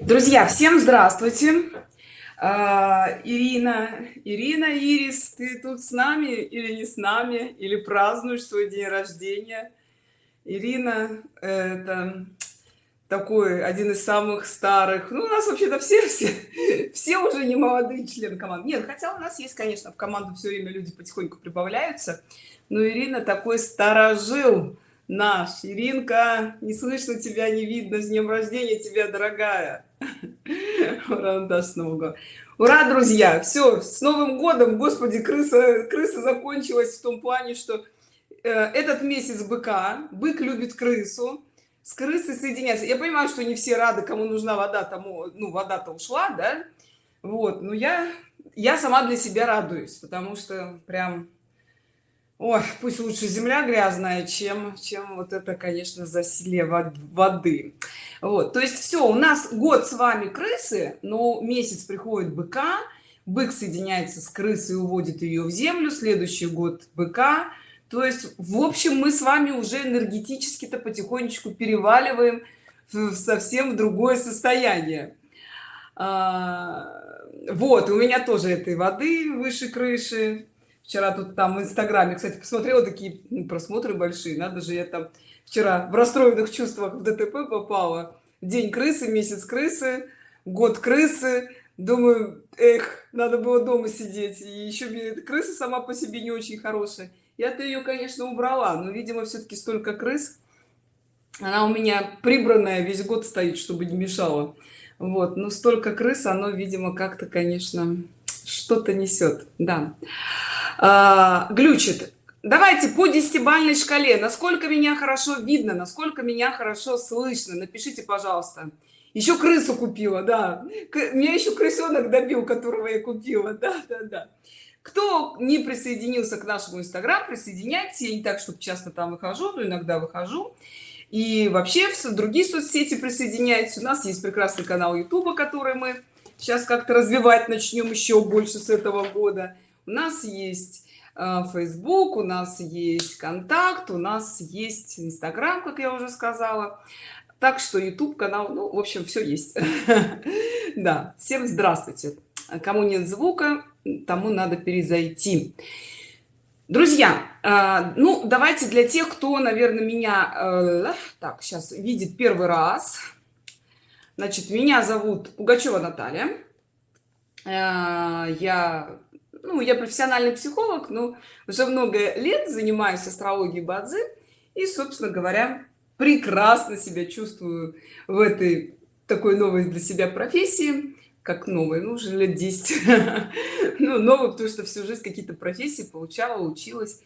друзья всем здравствуйте. А, ирина ирина ирис ты тут с нами или не с нами? Или празднуешь свой день рождения? Ирина это такой один из самых старых. Ну у нас вообще-то все все все уже не молодые члены команды. Нет хотя у нас есть конечно в команду все время люди потихоньку прибавляются. Но ирина такой старожил наш иринка не слышно тебя не видно с днем рождения тебя дорогая. Ура с нового ура друзья! Все с новым годом! Господи крыса крыса закончилась в том плане что э, этот месяц быка бык любит крысу с крысой соединяться я понимаю что не все рады кому нужна вода тому ну вода-то ушла да? Вот но я я сама для себя радуюсь потому что прям Ой, пусть лучше земля грязная чем чем вот это конечно засилие воды. Вот то есть все у нас год с вами крысы но месяц приходит быка бык соединяется с крысой уводит ее в землю следующий год быка. То есть в общем мы с вами уже энергетически то потихонечку переваливаем в совсем другое состояние. А, вот у меня тоже этой воды выше крыши вчера тут там в инстаграме кстати посмотрела такие просмотры большие надо же я там вчера в расстроенных чувствах в дтп попала. День крысы месяц крысы год крысы. Думаю эх надо было дома сидеть. И еще крыса сама по себе не очень хорошая. Я-то ее конечно убрала но видимо все-таки столько крыс. Она у меня прибранная весь год стоит чтобы не мешала. Вот но столько крыс оно видимо как-то конечно что-то несет да а, глючит. Давайте по десятибальной шкале. Насколько меня хорошо видно насколько меня хорошо слышно? Напишите пожалуйста. Еще крысу купила да. Меня еще крысенок добил которого я купила. Да да да. Кто не присоединился к нашему инстаграм присоединяйтесь. Я не так чтобы часто там выхожу но иногда выхожу. И вообще в другие соцсети присоединяйтесь. У нас есть прекрасный канал youtube который мы сейчас как-то развивать начнем еще больше с этого года у нас есть э, facebook у нас есть контакт у нас есть инстаграм как я уже сказала. Так что youtube канал ну в общем все есть. Да. Всем здравствуйте. Кому нет звука тому надо перезайти. Друзья э, ну давайте для тех кто наверное меня э, так сейчас видит первый раз. Значит меня зовут пугачева наталья. Я ну я профессиональный психолог но уже много лет занимаюсь астрологией бадзи и собственно говоря прекрасно себя чувствую в этой такой новой для себя профессии как новой ну уже лет 10 ну новый потому что всю жизнь какие-то профессии получала училась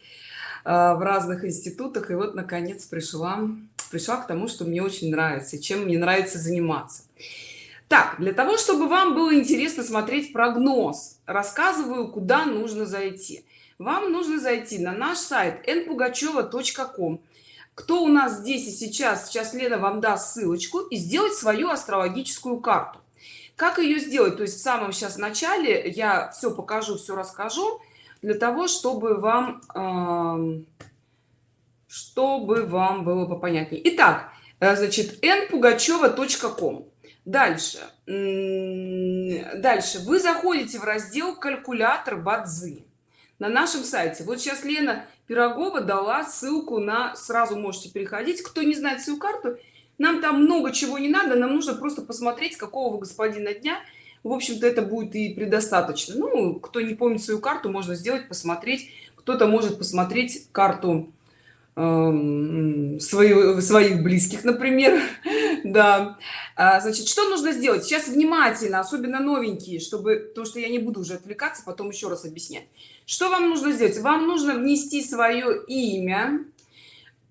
а, в разных институтах. И вот наконец пришла пришла к тому что мне очень нравится чем мне нравится заниматься. Так для того чтобы вам было интересно смотреть прогноз рассказываю куда нужно зайти. Вам нужно зайти на наш сайт npugacheva.com кто у нас здесь и сейчас сейчас лена вам даст ссылочку и сделать свою астрологическую карту. Как ее сделать? То есть в самом сейчас начале я все покажу все расскажу для того чтобы вам чтобы вам было попонятнее. Итак э, значит npugacheva.com дальше. Дальше. Вы заходите в раздел калькулятор бадзы на нашем сайте. Вот сейчас лена пирогова дала ссылку на сразу можете переходить. Кто не знает свою карту нам там много чего не надо нам нужно просто посмотреть какого вы господина дня. В общем-то это будет и предостаточно. Ну кто не помнит свою карту можно сделать посмотреть. Кто-то может посмотреть карту э, свою своих близких например. Да. А, значит что нужно сделать? Сейчас внимательно особенно новенькие чтобы то что я не буду уже отвлекаться потом еще раз объяснять. Что вам нужно сделать? Вам нужно внести свое имя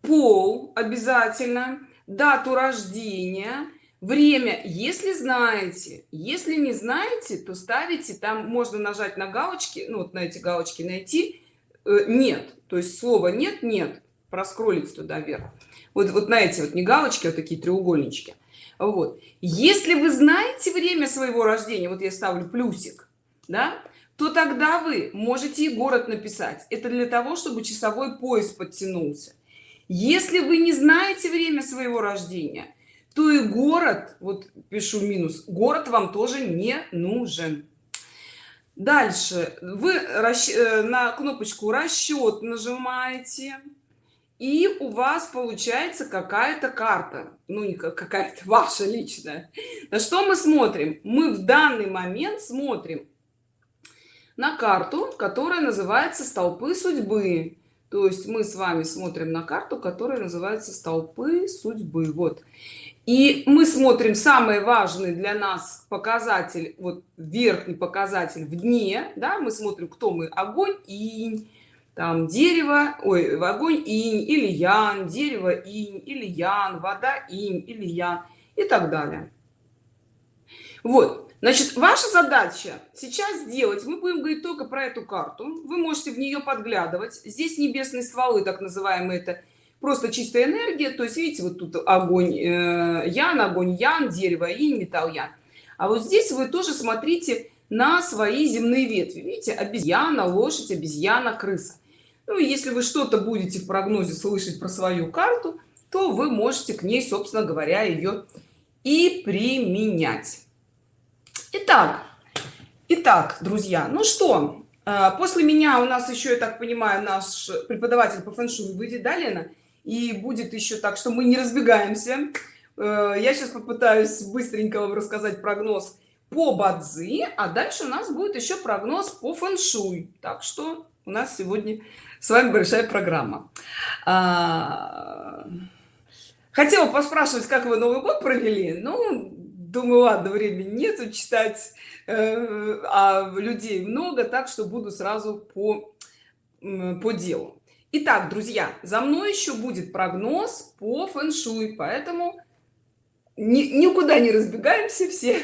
пол обязательно дату рождения время. Если знаете если не знаете то ставите там можно нажать на галочки ну вот на эти галочки найти э, нет то есть слово нет нет проскролить туда вверх. Вот вот на эти вот не галочки вот такие треугольнички. Вот. Если вы знаете время своего рождения вот я ставлю плюсик да то тогда вы можете и город написать. Это для того чтобы часовой пояс подтянулся. Если вы не знаете время своего рождения то и город вот пишу минус город вам тоже не нужен. Дальше. Вы э, на кнопочку расчет нажимаете и у вас получается какая-то карта ну не какая-то ваша личная. На что мы смотрим? Мы в данный момент смотрим на карту которая называется столпы судьбы то есть мы с вами смотрим на карту которая называется столпы судьбы вот. И мы смотрим самый важный для нас показатель вот верхний показатель в дне да мы смотрим кто мы огонь и там дерево ой огонь инь или ян дерево инь или ян вода инь или ян и так далее. Вот. Значит ваша задача сейчас сделать мы будем говорить только про эту карту вы можете в нее подглядывать. Здесь небесные стволы так называемые это просто чистая энергия то есть видите вот тут огонь э, ян огонь ян дерево и металл ян. А вот здесь вы тоже смотрите на свои земные ветви. Видите обезьяна лошадь обезьяна крыса ну если вы что-то будете в прогнозе слышать про свою карту то вы можете к ней собственно говоря ее и применять. Итак итак друзья ну что э, после меня у нас еще я так понимаю наш преподаватель по фэншуй выйдет далее и будет еще так что мы не разбегаемся. Э, я сейчас попытаюсь быстренько вам рассказать прогноз по бадзи а дальше у нас будет еще прогноз по фэншуй так что у нас сегодня с вами большая программа. А, хотела поспрашивать как вы новый год провели? Ну думаю ладно времени нету читать э, а людей много так что буду сразу по по делу. Итак, друзья, за мной еще будет прогноз по фэн-шуй, поэтому ни, никуда не разбегаемся, все,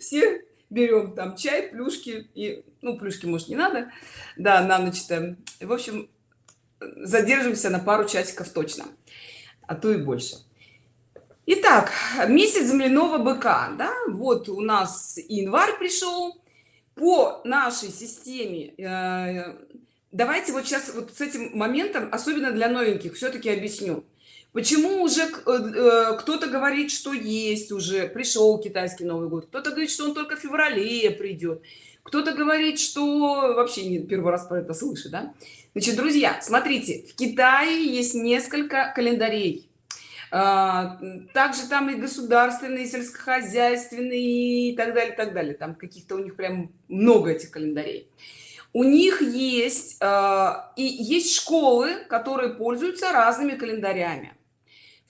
все берем там чай, плюшки и, ну, плюшки, может, не надо, да, на ночь -то. В общем, задержимся на пару часиков точно, а то и больше. Итак, месяц земляного быка, да, вот у нас январь пришел, по нашей системе э, давайте вот сейчас вот с этим моментом особенно для новеньких все-таки объясню. Почему уже э, э, кто-то говорит что есть уже пришел китайский новый год кто-то говорит что он только в феврале придет кто-то говорит что вообще не первый раз про это слышит да? значит друзья смотрите в китае есть несколько календарей. А, также там и государственные и сельскохозяйственные и так далее так далее. Там каких-то у них прям много этих календарей. У них есть э, и есть школы которые пользуются разными календарями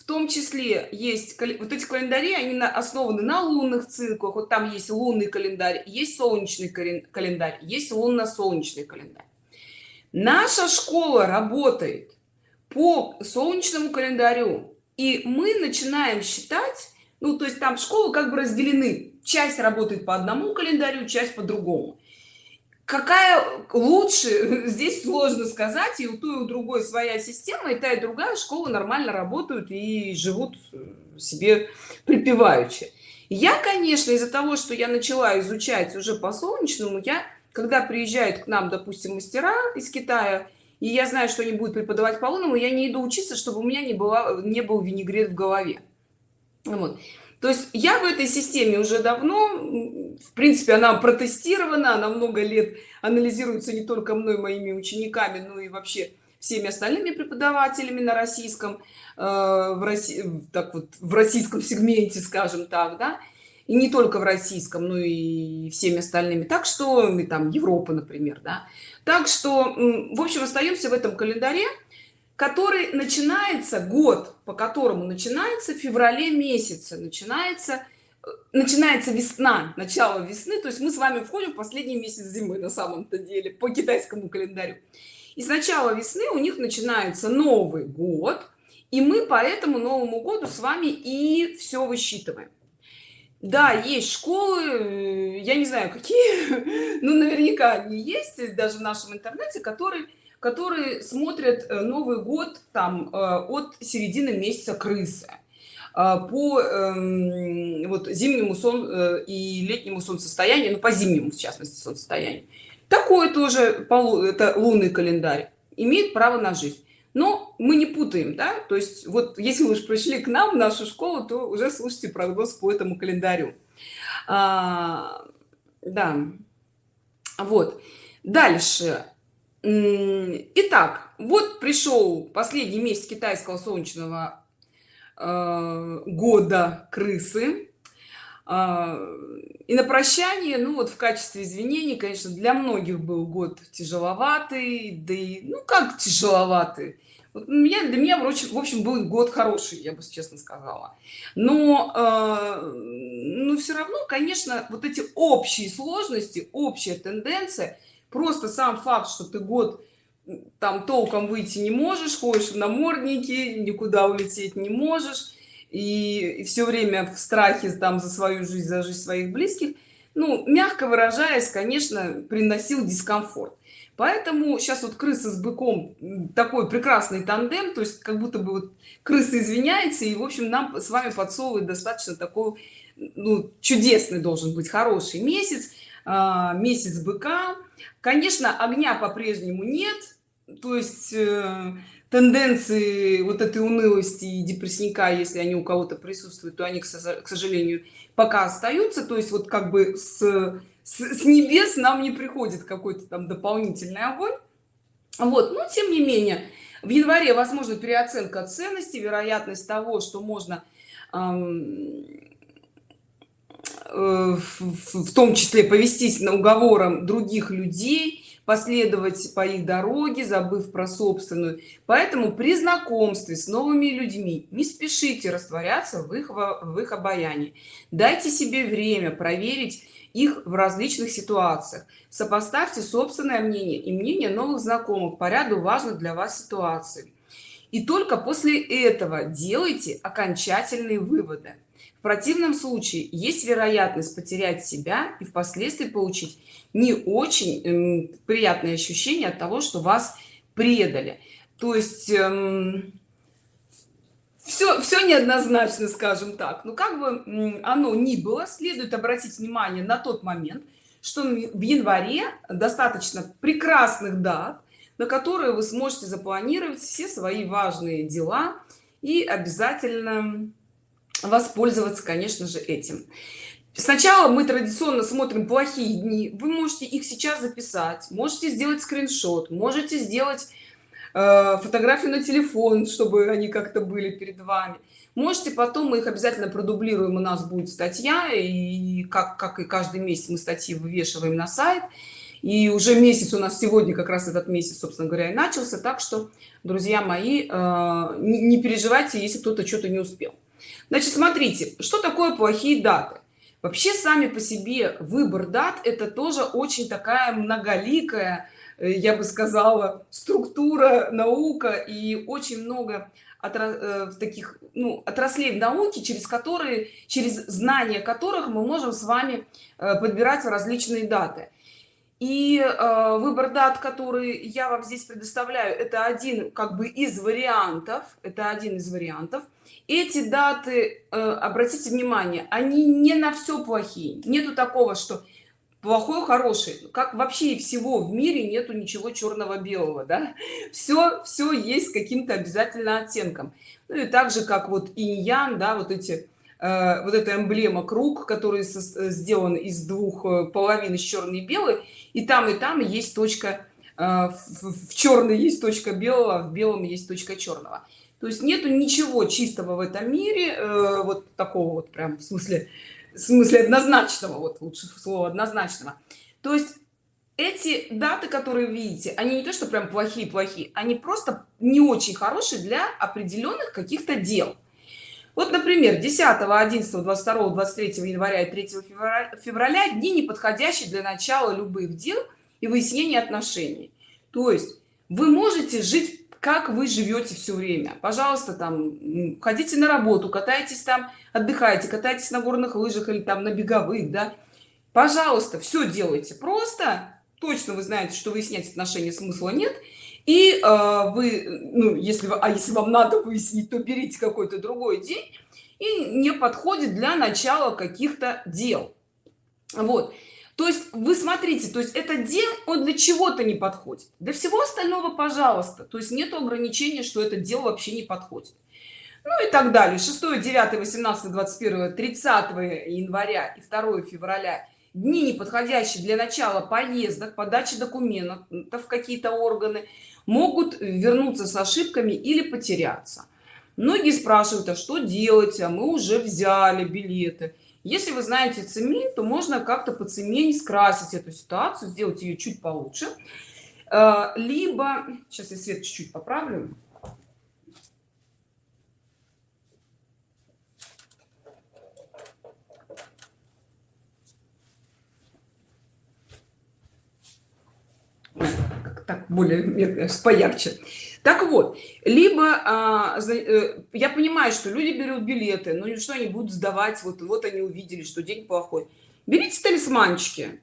том числе есть вот эти календари они основаны на лунных циклах. Вот там есть лунный календарь есть солнечный календарь есть лунно-солнечный календарь. Наша школа работает по солнечному календарю и мы начинаем считать ну то есть там школы как бы разделены. Часть работает по одному календарю часть по другому какая лучше здесь сложно сказать и у той и у другой своя система и та и другая школа нормально работают и живут себе припеваючи. Я конечно из-за того что я начала изучать уже по солнечному я когда приезжают к нам допустим мастера из китая и я знаю что они будут преподавать по лунному я не иду учиться чтобы у меня не было не был винегрет в голове. Вот то есть я в этой системе уже давно в принципе она протестирована она много лет анализируется не только мной моими учениками но и вообще всеми остальными преподавателями на российском э, в россии так вот в российском сегменте скажем так да. И не только в российском но и всеми остальными. Так что мы там европа например да. Так что в общем остаемся в этом календаре который начинается год по которому начинается в феврале месяце начинается э, начинается весна начало весны то есть мы с вами входим в последний месяц зимы на самом-то деле по китайскому календарю. И с начала весны у них начинается новый год и мы по этому новому году с вами и все высчитываем. Да есть школы э, я не знаю какие ну наверняка они есть даже в нашем интернете которые которые смотрят э, новый год там э, от середины месяца крысы. Э, по эм, вот зимнему сон и летнему солнцестоянию ну по зимнему в частности солнцестоянию. Такой тоже полу это лунный календарь имеет право на жизнь. Но мы не путаем да? То есть вот если вы уж пришли к нам в нашу школу то уже слушайте прогноз по этому календарю. А, да. Вот. Дальше итак вот пришел последний месяц китайского солнечного э, года крысы. А, и на прощание ну вот в качестве извинений конечно для многих был год тяжеловатый да и ну как тяжеловатый? Вот меня для меня в общем был год хороший я бы честно сказала. Но э, ну все равно конечно вот эти общие сложности общая тенденция просто сам факт что ты год там толком выйти не можешь ходишь в наморднике никуда улететь не можешь и, и все время в страхе там за свою жизнь за жизнь своих близких ну мягко выражаясь конечно приносил дискомфорт. Поэтому сейчас вот крыса с быком такой прекрасный тандем то есть как будто бы вот крыса извиняется и в общем нам с вами подсовывает достаточно такой ну, чудесный должен быть хороший месяц месяц быка. Конечно огня по-прежнему нет. То есть э, тенденции вот этой унылости и депрессника если они у кого-то присутствуют то они к сожалению пока остаются. То есть вот как бы с, с, с небес нам не приходит какой-то там дополнительный огонь. Вот. Но тем не менее в январе возможно переоценка ценности вероятность того что можно эм, в, в том числе повестись на уговором других людей последовать по их дороге забыв про собственную. Поэтому при знакомстве с новыми людьми не спешите растворяться в их в их обаянии. Дайте себе время проверить их в различных ситуациях. Сопоставьте собственное мнение и мнение новых знакомых по ряду важных для вас ситуаций. И только после этого делайте окончательные выводы противном случае есть вероятность потерять себя и впоследствии получить не очень эм, приятные ощущения от того что вас предали. То есть эм, все все неоднозначно скажем так. Но как бы оно ни было следует обратить внимание на тот момент что в январе достаточно прекрасных дат на которые вы сможете запланировать все свои важные дела и обязательно воспользоваться конечно же этим. Сначала мы традиционно смотрим плохие дни. Вы можете их сейчас записать можете сделать скриншот можете сделать э, фотографию на телефон чтобы они как-то были перед вами. Можете потом мы их обязательно продублируем у нас будет статья и как как и каждый месяц мы статьи вывешиваем на сайт. И уже месяц у нас сегодня как раз этот месяц собственно говоря и начался. Так что друзья мои э, не, переживайте если кто-то что-то не успел значит смотрите что такое плохие даты? Вообще сами по себе выбор дат это тоже очень такая многоликая э, я бы сказала структура наука и очень много э, в таких ну, отраслей в науке через которые через знания которых мы можем с вами э, подбирать различные даты и э, выбор дат который я вам здесь предоставляю это один как бы из вариантов это один из вариантов. Эти даты э, обратите внимание они не на все плохие. Нету такого что плохой хороший. Как вообще всего в мире нету ничего черного белого да? Все все есть каким-то обязательно оттенком. Ну и также как вот инь-ян да вот эти Э, вот эта эмблема круг который сделан из двух э, половин из черный и белый и там и там есть точка в черной есть точка белого в белом есть точка черного то есть нету ничего чистого в этом мире вот такого вот прям в смысле в смысле однозначного вот лучше слово однозначного. То есть эти даты которые видите они не то что прям плохие плохие они просто не очень хорошие для определенных каких-то дел вот например 10 11 22 23 января и 3 февраля, февраля дни неподходящие для начала любых дел и выяснения отношений. То есть вы можете жить как вы живете все время. Пожалуйста там ходите на работу катайтесь там отдыхайте катайтесь на горных лыжах или там на беговых да. Пожалуйста все делайте просто. Точно вы знаете что выяснять отношения смысла нет и э, вы ну если а если вам надо выяснить то берите какой-то другой день и не подходит для начала каких-то дел. Вот. То есть вы смотрите то есть этот день он для чего-то не подходит. Для всего остального пожалуйста. То есть нет ограничения что это дело вообще не подходит. Ну и так далее. 6 9 18 21 30 января и 2 февраля дни неподходящие для начала поездок подачи документов какие-то органы могут вернуться с ошибками или потеряться. Многие спрашивают а что делать? А мы уже взяли билеты. Если вы знаете цемень то можно как-то по цемень скрасить эту ситуацию сделать ее чуть получше. Э, либо сейчас я свет чуть-чуть поправлю так более поярче. Так вот либо а, э, я понимаю что люди берут билеты но что они будут сдавать вот вот они увидели что день плохой. Берите талисманчики.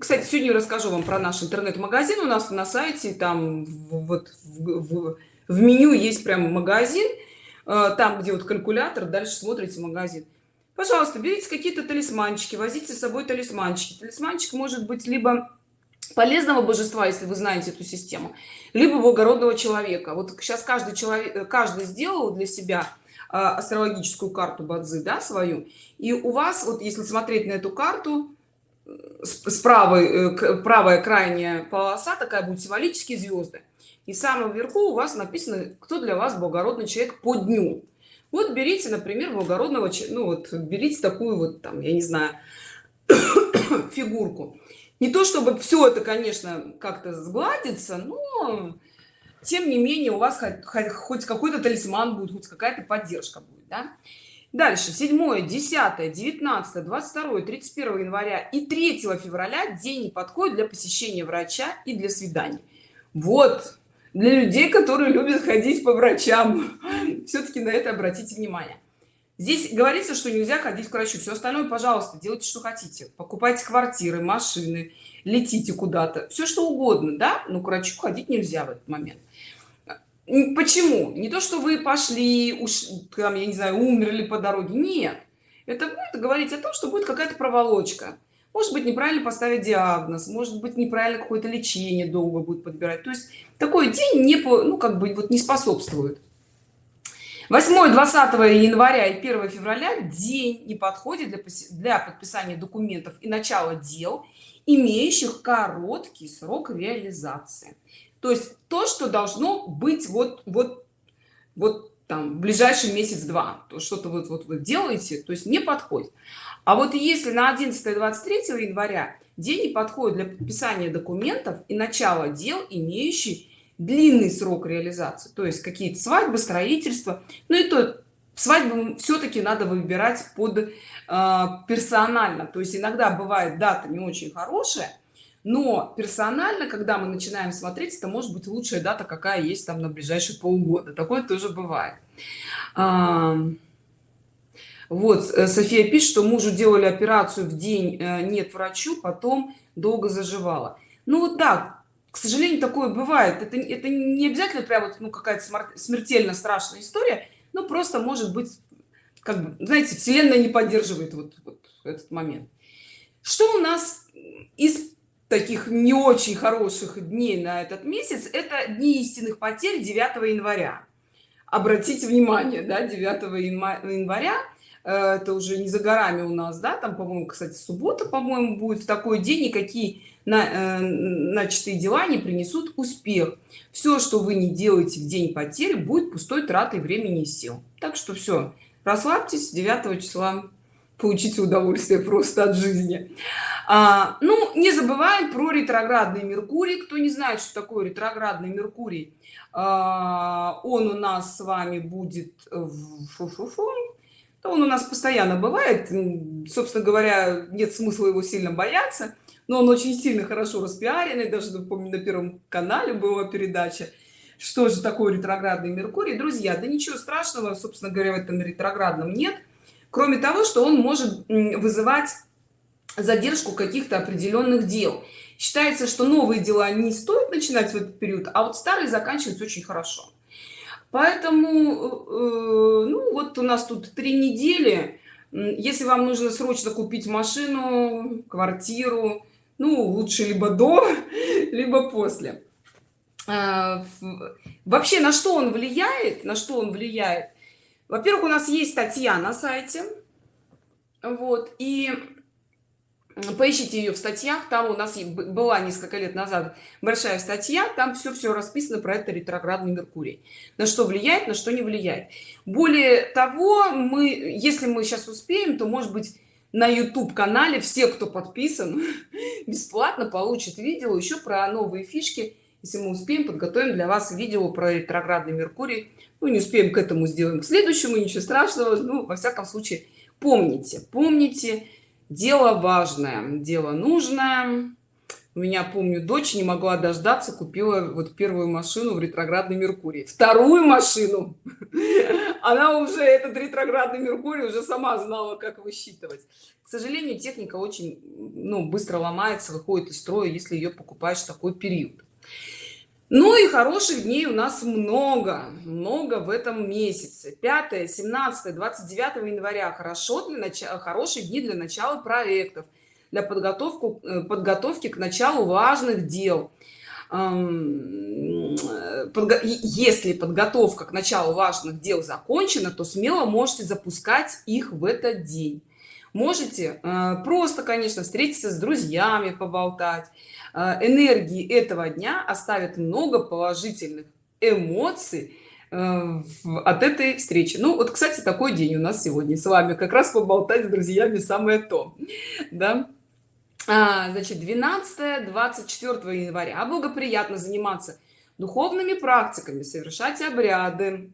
Кстати сегодня расскажу вам про наш интернет-магазин. У нас на сайте там вот в, в, в меню есть прям магазин э, там где вот калькулятор дальше смотрите магазин. Пожалуйста берите какие-то талисманчики возите с собой талисманчики. Талисманчик может быть либо полезного божества если вы знаете эту систему либо благородного человека. Вот сейчас каждый человек каждый сделал для себя а, астрологическую карту бадзы да свою и у вас вот если смотреть на эту карту с правой э, правая крайняя полоса такая будет символические звезды и самом верху у вас написано кто для вас благородный человек по дню. Вот берите например благородного ну вот берите такую вот там я не знаю фигурку не то чтобы все это конечно как-то сгладится но тем не менее у вас хоть, хоть какой-то талисман будет хоть какая-то поддержка будет да? дальше. 7 10 19 22 31 января и 3 февраля день не подходит для посещения врача и для свиданий. Вот. Для людей которые любят ходить по врачам. Все-таки на это обратите внимание здесь говорится что нельзя ходить к врачу. Все остальное пожалуйста делайте что хотите. Покупайте квартиры машины летите куда-то. Все что угодно да? Но к врачу ходить нельзя в этот момент. Почему? Не то что вы пошли уж там я не знаю умерли по дороге. Нет. Это будет говорить о том что будет какая-то проволочка. Может быть неправильно поставить диагноз может быть неправильно какое-то лечение долго будет подбирать. То есть такой день не по ну как бы вот не способствует 8 20 января и 1 февраля день не подходит для, для подписания документов и начала дел имеющих короткий срок реализации. То есть то что должно быть вот вот вот там в ближайший месяц-два то что-то вот вот вы делаете то есть не подходит. А вот если на 11 23 января день не подходит для подписания документов и начала дел имеющий длинный срок реализации то есть какие-то свадьбы строительства ну и то свадьбу все-таки надо выбирать под э, персонально. То есть иногда бывает дата не очень хорошая но персонально когда мы начинаем смотреть это может быть лучшая дата какая есть там на ближайшие полгода. Такое тоже бывает. А, вот э, софия пишет что мужу делали операцию в день э, нет врачу потом долго заживала. Ну вот да к сожалению такое бывает. Это это не обязательно прям вот ну какая-то смертельно страшная история но просто может быть как бы знаете вселенная не поддерживает вот, вот этот момент. Что у нас из таких не очень хороших дней на этот месяц? Это дни истинных потерь 9 января. Обратите внимание да 9 января это уже не за горами у нас да там по-моему кстати суббота по-моему будет в такой день никакие на, э, начатые дела не принесут успех. Все что вы не делаете в день потери будет пустой тратой времени и сил. Так что все расслабьтесь 9 числа получите удовольствие просто от жизни. А, ну не забываем про ретроградный меркурий. Кто не знает что такое ретроградный меркурий а, он у нас с вами будет фу -фу -фу. Он у нас постоянно бывает собственно говоря нет смысла его сильно бояться но он очень сильно хорошо распиаренный даже помню на первом канале была передача что же такое ретроградный меркурий. Друзья да ничего страшного собственно говоря в этом ретроградном нет кроме того что он может вызывать задержку каких-то определенных дел. Считается что новые дела не стоит начинать в этот период а вот старые заканчиваются очень хорошо поэтому э, ну вот у нас тут три недели. Если вам нужно срочно купить машину квартиру ну лучше либо до либо после. А, вообще на что он влияет на что он влияет? Во-первых у нас есть статья на сайте. Вот и поищите ее в статьях. Там у нас была несколько лет назад большая статья. Там все все расписано про это ретроградный меркурий. На что влияет на что не влияет. Более того мы если мы сейчас успеем то может быть на youtube канале все кто подписан бесплатно получит видео еще про новые фишки. Если мы успеем подготовим для вас видео про ретроградный меркурий. Ну не успеем к этому сделаем к следующему ничего страшного. Ну во всяком случае помните помните дело важное дело нужное. У меня помню дочь не могла дождаться купила вот первую машину в ретроградный меркурий. Вторую машину! Она уже этот ретроградный меркурий уже сама знала как высчитывать к сожалению техника очень ну, быстро ломается выходит из строя если ее покупаешь в такой период ну и хороших дней у нас много много в этом месяце. 5 17 29 января. Хорошо для начала хорошие дни для начала проектов для подготовку э, подготовки к началу важных дел. Если подготовка к началу важных дел закончена то смело можете запускать их в этот день. Можете э, просто конечно встретиться с друзьями поболтать энергии этого дня оставит много положительных эмоций э, от этой встречи. Ну вот кстати такой день у нас сегодня с вами. Как раз поболтать с друзьями самое то да. А, значит 12 24 января. Благоприятно заниматься духовными практиками совершать обряды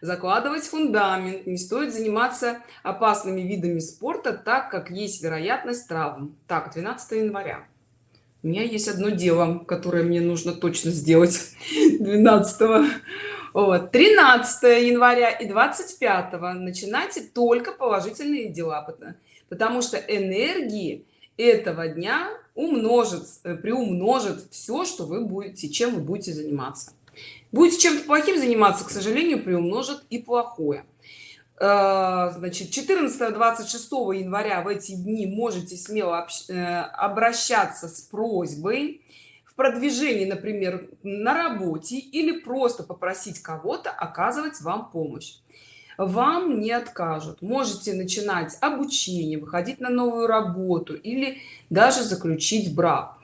закладывать фундамент. Не стоит заниматься опасными видами спорта так как есть вероятность травм. Так 12 января у меня есть одно дело которое мне нужно точно сделать 12 вот 13 января и 25 начинайте только положительные дела потому что энергии этого дня умножит э, приумножит все что вы будете чем вы будете заниматься. Будете чем-то плохим заниматься к сожалению приумножит и плохое значит 14 26 января в эти дни можете смело э, обращаться с просьбой в продвижении например на работе или просто попросить кого-то оказывать вам помощь. Вам не откажут. Можете начинать обучение выходить на новую работу или даже заключить брак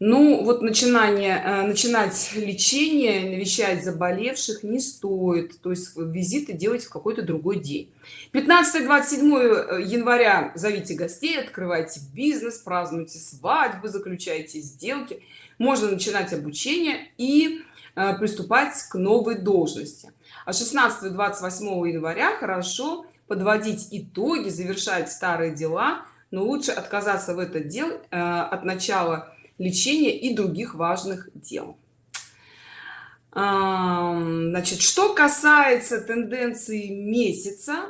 ну вот начинание э, начинать лечение навещать заболевших не стоит то есть визиты делать в какой-то другой день. 15 27 э, января зовите гостей открывайте бизнес празднуйте свадьбы заключайте сделки. Можно начинать обучение и э, приступать к новой должности. А 16 28 января хорошо подводить итоги завершать старые дела но лучше отказаться в этот дел от начала лечения и других важных дел. Значит что касается тенденции месяца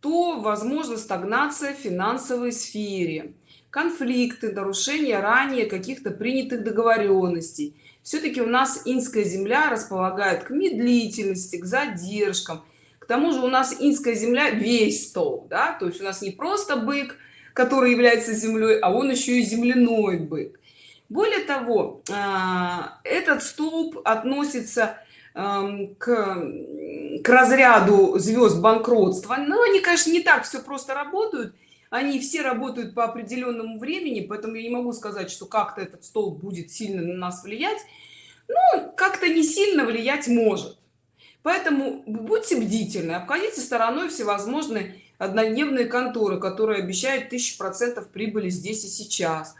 то возможно стагнация в финансовой сфере конфликты нарушения ранее каких-то принятых договоренностей. Все-таки у нас инская земля располагает к медлительности к задержкам. К тому же у нас инская земля весь стол да? То есть у нас не просто бык который является землей а он еще и земляной бык более того а, этот столб относится к, к разряду звезд банкротства. Но они конечно не так все просто работают. Они все работают по определенному времени поэтому я не могу сказать что как-то этот столб будет сильно на нас влиять. Ну как-то не сильно влиять может. Поэтому будьте бдительны обходите стороной всевозможные однодневные конторы которые обещают тысячу процентов прибыли здесь и сейчас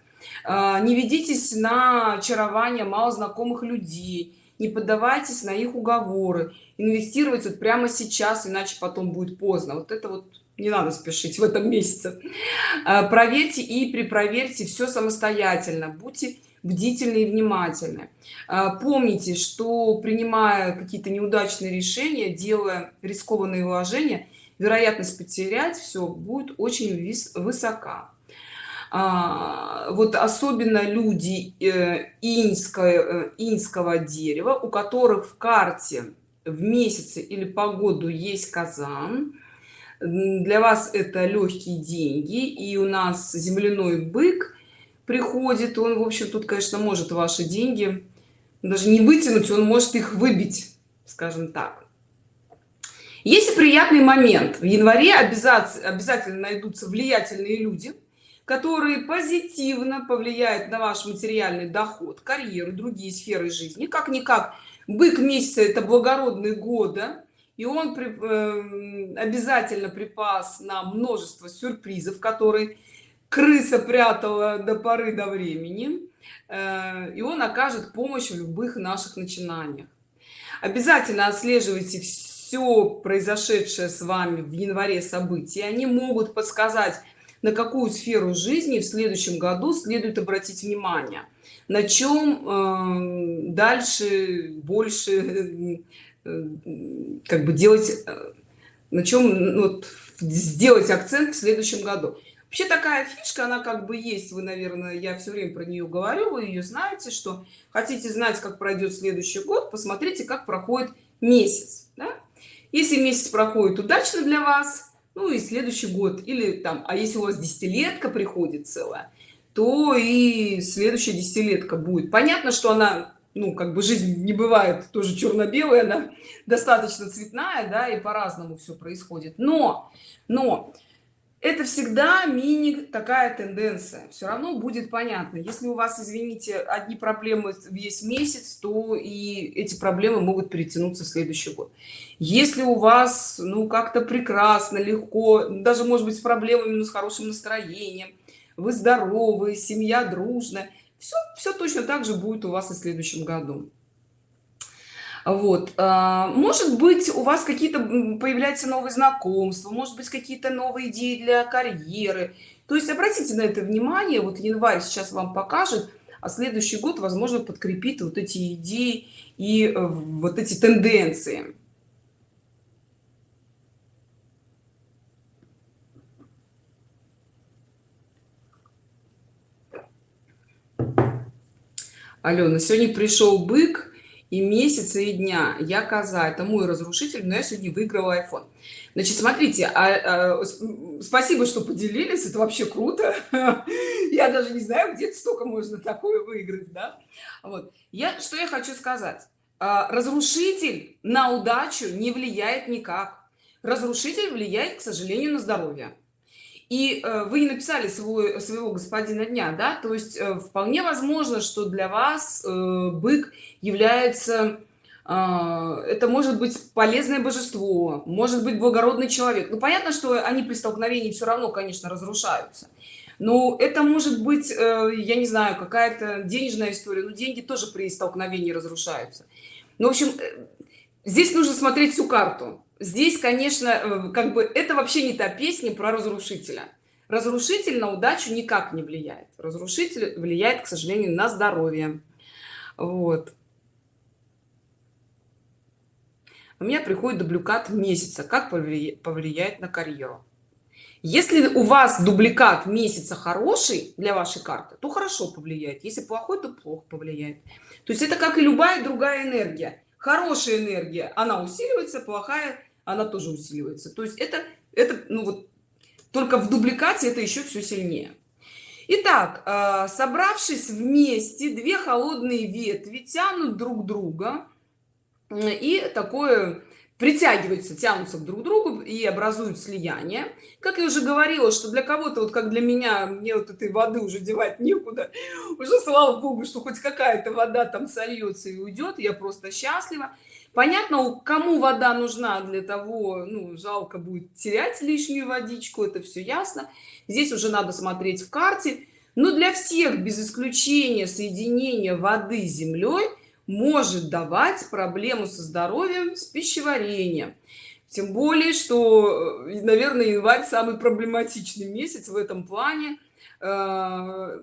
не ведитесь на очарование мало знакомых людей не поддавайтесь на их уговоры. Инвестировать вот прямо сейчас иначе потом будет поздно. Вот это вот не надо спешить в этом месяце. А, проверьте и припроверьте все самостоятельно. Будьте бдительны и внимательны. А, помните что принимая какие-то неудачные решения делая рискованные вложения вероятность потерять все будет очень высока вот особенно люди э, инского, э, инского дерева, у которых в карте в месяце или по году есть казан, для вас это легкие деньги, и у нас земляной бык приходит. Он в общем тут конечно может ваши деньги даже не вытянуть он может их выбить скажем так. Есть приятный момент. В январе обязательно обязательно найдутся влиятельные люди которые позитивно повлияют на ваш материальный доход карьеру другие сферы жизни. Как никак бык месяца это благородный года и он при, э, обязательно припас на множество сюрпризов которые крыса прятала до поры до времени э, и он окажет помощь в любых наших начинаниях. Обязательно отслеживайте все произошедшее с вами в январе события они могут подсказать на какую сферу жизни в следующем году следует обратить внимание на чем э, дальше больше э, как бы делать э, на чем ну, вот, сделать акцент в следующем году вообще такая фишка она как бы есть вы наверное я все время про нее говорю вы ее знаете что хотите знать как пройдет следующий год посмотрите как проходит месяц да? если месяц проходит удачно для вас ну и следующий год или там а если у вас десятилетка приходит целая то и следующая десятилетка будет. Понятно что она ну как бы жизнь не бывает тоже черно-белая она достаточно цветная да и по-разному все происходит. Но но это всегда мини такая тенденция. Все равно будет понятно. Если у вас извините одни проблемы весь месяц то и эти проблемы могут перетянуться в следующий год. Если у вас ну как-то прекрасно легко даже может быть с проблемами но с хорошим настроением вы здоровы семья дружная все все точно так же будет у вас и в следующем году вот а, может быть у вас какие-то появляются новые знакомства может быть какие-то новые идеи для карьеры. То есть обратите на это внимание вот январь сейчас вам покажет а следующий год возможно подкрепит вот эти идеи и э, вот эти тенденции. Алена, сегодня пришел бык и месяца и дня. Я коза это мой разрушитель но я сегодня выиграла iphone. Значит смотрите а, а, спасибо что поделились это вообще круто. Я даже не знаю где столько можно такое выиграть да? Вот. Я что я хочу сказать. А, разрушитель на удачу не влияет никак. Разрушитель влияет к сожалению на здоровье и э, вы написали свой своего господина дня да? То есть э, вполне возможно что для вас э, бык является это может быть полезное божество может быть благородный человек. Ну понятно что они при столкновении все равно конечно разрушаются. Но это может быть я не знаю какая-то денежная история но деньги тоже при столкновении разрушаются. Ну в общем здесь нужно смотреть всю карту здесь конечно э, как бы это вообще не та песня про разрушителя. Разрушитель на удачу никак не влияет. Разрушитель влияет к сожалению на здоровье. Вот. У меня приходит дубликат месяца. Как повлияет на карьеру? Если у вас дубликат месяца хороший для вашей карты то хорошо повлияет. Если плохой то плохо повлияет. То есть это как и любая другая энергия. Хорошая энергия она усиливается плохая она тоже усиливается. То есть это это ну вот только в дубликате это еще все сильнее. Итак, э, собравшись вместе две холодные ветви тянут друг друга и такое притягиваются тянутся друг к другу и образуют слияние. Как я уже говорила что для кого-то вот как для меня мне вот этой воды уже девать некуда. Уже слава богу что хоть какая-то вода там сольется и уйдет я просто счастлива понятно кому вода нужна для того ну жалко будет терять лишнюю водичку это все ясно. Здесь уже надо смотреть в карте. Но для всех без исключения соединения воды с землей может давать проблему со здоровьем с пищеварением. Тем более что э, наверное январь самый проблематичный месяц в этом плане. Э,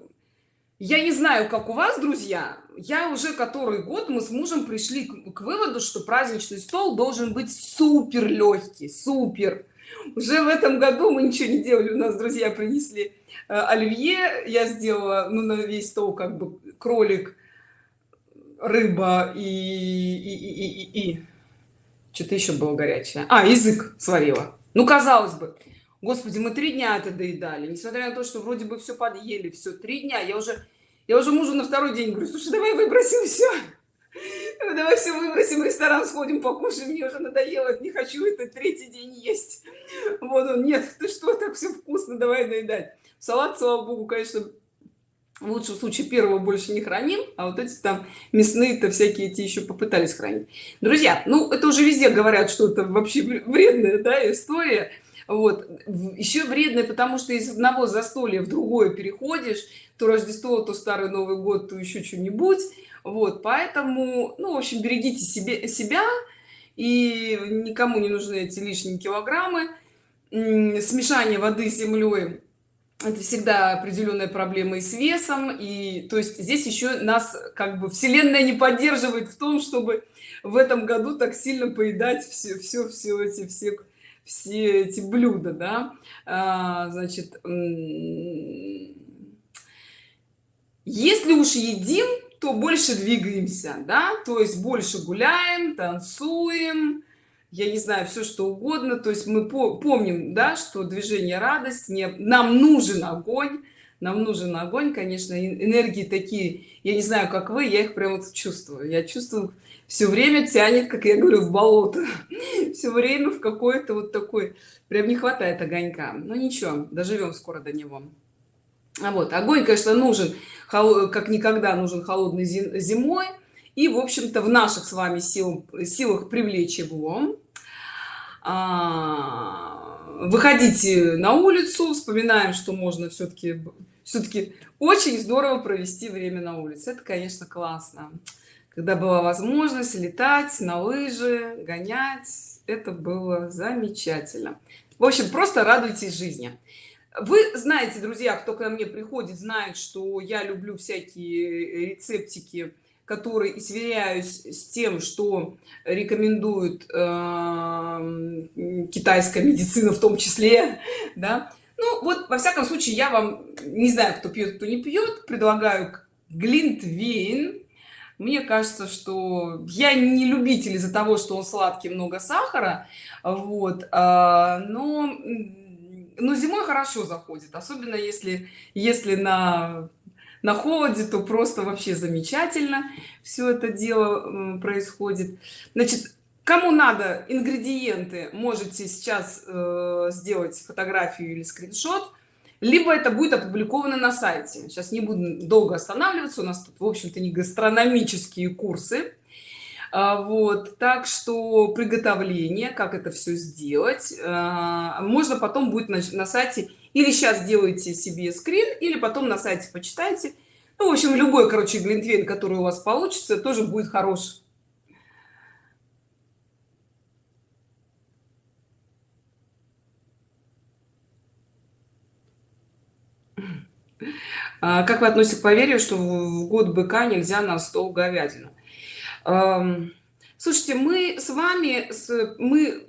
я не знаю как у вас друзья. Я уже который год мы с мужем пришли к, к выводу что праздничный стол должен быть супер легкий супер. Уже в этом году мы ничего не делали. У нас друзья принесли э, оливье. Я сделала ну на весь стол как бы кролик рыба и, и, и, и, и. что-то еще было горячее. А язык сварила. Ну казалось бы. Господи мы три дня это доедали. Несмотря на то что вроде бы все подъели все три дня я уже я уже мужу на второй день говорю слушай давай выбросим все давай все выбросим ресторан сходим покушаем. Мне уже надоело не хочу это третий день есть. Вот он нет ты что так все вкусно давай доедать салат слава богу конечно в лучшем случае первого больше не храним а вот эти там мясные то всякие эти еще попытались хранить. Друзья ну это уже везде говорят что это вообще вредная да, история вот еще вредная потому что из одного застолья в другое переходишь то рождество то старый новый год то еще что-нибудь. Вот поэтому ну в общем берегите себе себя и никому не нужны эти лишние килограммы. Смешание воды с землей это всегда определенная проблема и с весом и то есть здесь еще нас как бы вселенная не поддерживает в том чтобы в этом году так сильно поедать все все все эти все все эти блюда да. А, значит если уж едим то больше двигаемся да. То есть больше гуляем танцуем я не знаю все что угодно. То есть мы помним да что движение радость не нам нужен огонь нам нужен огонь конечно энергии такие я не знаю как вы я их прямо вот чувствую. Я чувствую все время тянет как я говорю в болото. Все время в какой-то вот такой. Прям не хватает огонька. Но ничего доживем скоро до него. А вот огонь конечно нужен как никогда нужен холодной зимой. И в общем-то в наших с вами сил, силах привлечь его. А, выходите на улицу вспоминаем что можно все-таки все-таки очень здорово провести время на улице. Это конечно классно когда была возможность летать на лыжи гонять это было замечательно. В общем просто радуйтесь жизни. Вы знаете друзья кто ко мне приходит знает что я люблю всякие рецептики которые сверяюсь с тем что рекомендует э, китайская медицина в том числе да. Ну вот во всяком случае я вам не знаю кто пьет кто не пьет предлагаю глинтвейн мне кажется что я не любитель из-за того что он сладкий много сахара вот а, но но зимой хорошо заходит особенно если если на на холоде то просто вообще замечательно все это дело происходит. Значит кому надо ингредиенты можете сейчас э, сделать фотографию или скриншот либо это будет опубликовано на сайте. Сейчас не буду долго останавливаться у нас тут в общем-то не гастрономические курсы. А, вот так что приготовление как это все сделать. А, можно потом будет на, на сайте или сейчас делайте себе скрин или потом на сайте почитайте. Ну, в общем любой короче глинтвейн который у вас получится тоже будет хорош а, как вы относитесь к поверью что в год быка нельзя на стол говядина слушайте мы с вами мы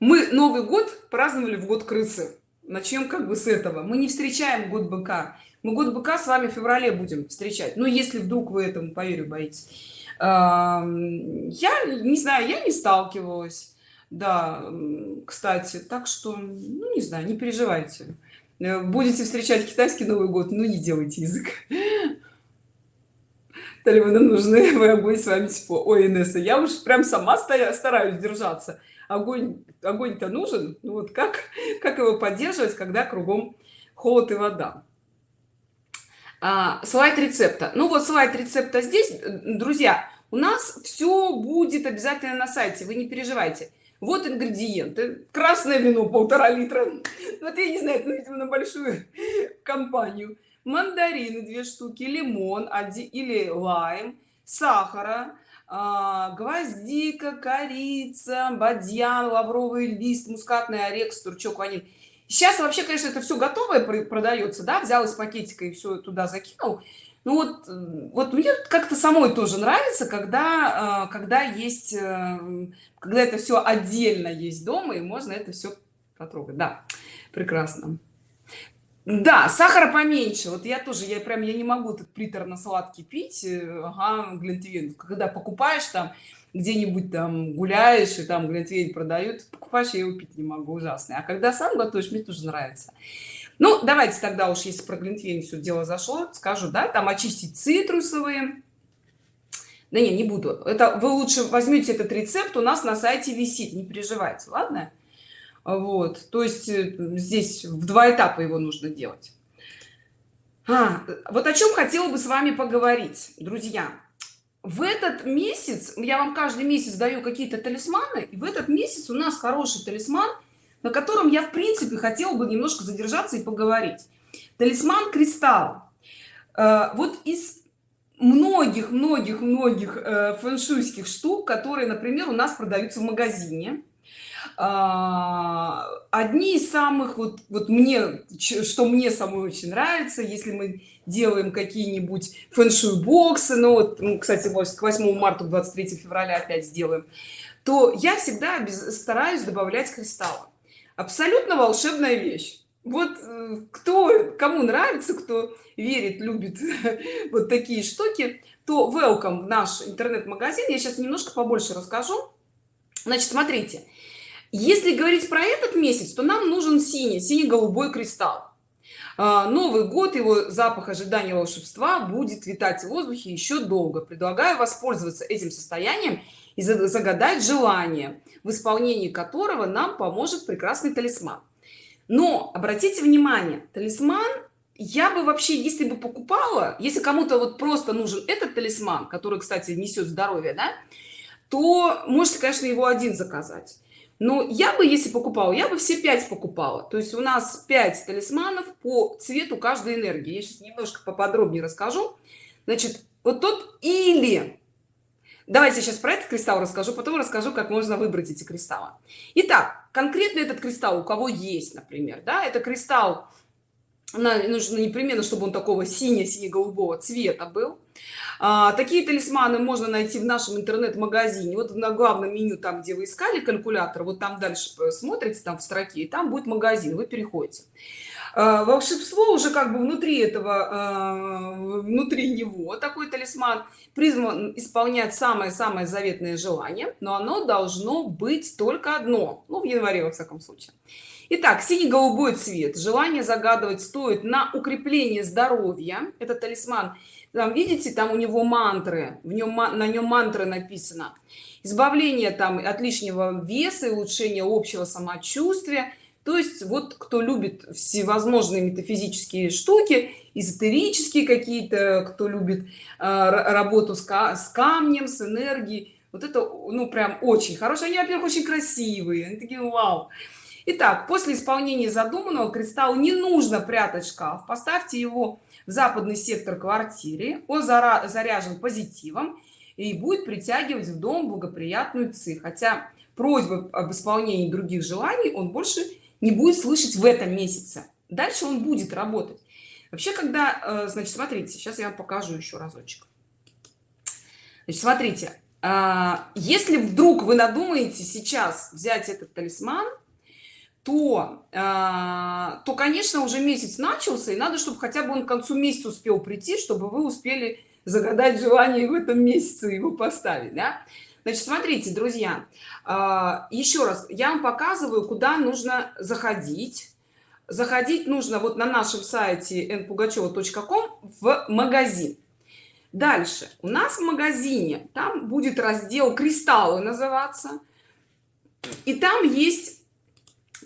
мы новый год праздновали в год крысы. Начнем как бы с этого. Мы не встречаем год быка. Мы год быка с вами в феврале будем встречать. Но если вдруг вы этому поверю боитесь. Я не знаю я не сталкивалась. Да кстати так что ну не знаю не переживайте будете встречать китайский новый год ну не делайте язык. Талибаны нужны вы огонь с вами тепло ой инесса я уж прям сама стараюсь держаться. Огонь огонь-то нужен ну вот как как его поддерживать когда кругом холод и вода? А, слайд рецепта. Ну вот слайд рецепта здесь. Друзья у нас все будет обязательно на сайте вы не переживайте вот ингредиенты красное вино полтора литра. Вот я не знаю это видимо на большую компанию. Мандарины две штуки лимон или лайм сахара а, гвоздика корица бадьян лавровый лист мускатный орех стручок ваниль. Сейчас вообще конечно это все готовое продается да взял из пакетика и все туда закинул ну вот вот мне как-то самой тоже нравится когда а, когда есть э, когда это все отдельно есть дома и можно это все потрогать. Да прекрасно. Да сахара поменьше. Вот я тоже я прям я не могу этот приторно-сладкий пить э, ага, глинтвейн когда покупаешь там где-нибудь там гуляешь и там глинтвейн продают покупаешь я его пить не могу ужасный. А когда сам готовишь мне тоже нравится ну давайте тогда уж если про глинтвейн все дело зашло скажу да там очистить цитрусовые. Да не не буду. Это вы лучше возьмите этот рецепт у нас на сайте висит не переживайте ладно? Вот то есть э, здесь в два этапа его нужно делать. А, вот о чем хотела бы с вами поговорить друзья. В этот месяц я вам каждый месяц даю какие-то талисманы и в этот месяц у нас хороший талисман на котором я в принципе хотела бы немножко задержаться и поговорить. Талисман кристалл э, вот из многих многих многих э, фэншуйских штук которые например у нас продаются в магазине. А, одни из самых вот вот мне что мне самой очень нравится если мы делаем какие-нибудь фэншуй боксы ну вот ну, кстати к 8 марта 23 февраля опять сделаем то я всегда стараюсь добавлять кристаллы абсолютно волшебная вещь. Вот э, кто кому нравится кто верит любит вот такие штуки то welcome в наш интернет-магазин. Я сейчас немножко побольше расскажу. Значит смотрите. Если говорить про этот месяц то нам нужен синий синий-голубой кристалл новый год его запах ожидания волшебства будет витать в воздухе еще долго. Предлагаю воспользоваться этим состоянием и загадать желание в исполнении которого нам поможет прекрасный талисман. Но обратите внимание талисман я бы вообще если бы покупала если кому-то вот просто нужен этот талисман который кстати несет здоровье да то можете конечно его один заказать но я бы если покупала я бы все пять покупала. То есть у нас 5 талисманов по цвету каждой энергии. Я сейчас немножко поподробнее расскажу. Значит вот тот или давайте сейчас про этот кристалл расскажу потом расскажу как можно выбрать эти кристаллы. Итак конкретно этот кристалл у кого есть например да? Это кристалл нужно непременно чтобы он такого сине сине голубого цвета был а, такие талисманы можно найти в нашем интернет-магазине вот на главном меню там где вы искали калькулятор вот там дальше смотрите там в строке и там будет магазин вы переходите а, волшебство уже как бы внутри этого а, внутри него такой талисман призван исполнять самое-самое заветное желание но оно должно быть только одно ну в январе во всяком случае Итак, синий-голубой цвет. Желание загадывать стоит на укрепление здоровья. Это талисман там видите там у него мантры в нем на нем мантры написано. Избавление там от лишнего веса и улучшение общего самочувствия. То есть вот кто любит всевозможные метафизические штуки эзотерические какие-то кто любит э, работу с, с камнем с энергией. Вот это ну прям очень хорошие они во-первых очень красивые. Они такие вау Итак, после исполнения задуманного кристалл не нужно прятать шкаф поставьте его в западный сектор квартиры. Он заряжен позитивом и будет притягивать в дом благоприятную ци. Хотя просьбы об исполнении других желаний он больше не будет слышать в этом месяце. Дальше он будет работать. Вообще когда э, значит смотрите сейчас я вам покажу еще разочек. Значит, смотрите а, если вдруг вы надумаете сейчас взять этот талисман то а, то конечно уже месяц начался и надо чтобы хотя бы он к концу месяца успел прийти чтобы вы успели загадать желание в этом месяце его поставить да? значит смотрите друзья а, еще раз я вам показываю куда нужно заходить. Заходить нужно вот на нашем сайте npugacheva.com в магазин. Дальше. У нас в магазине там будет раздел кристаллы называться. И там есть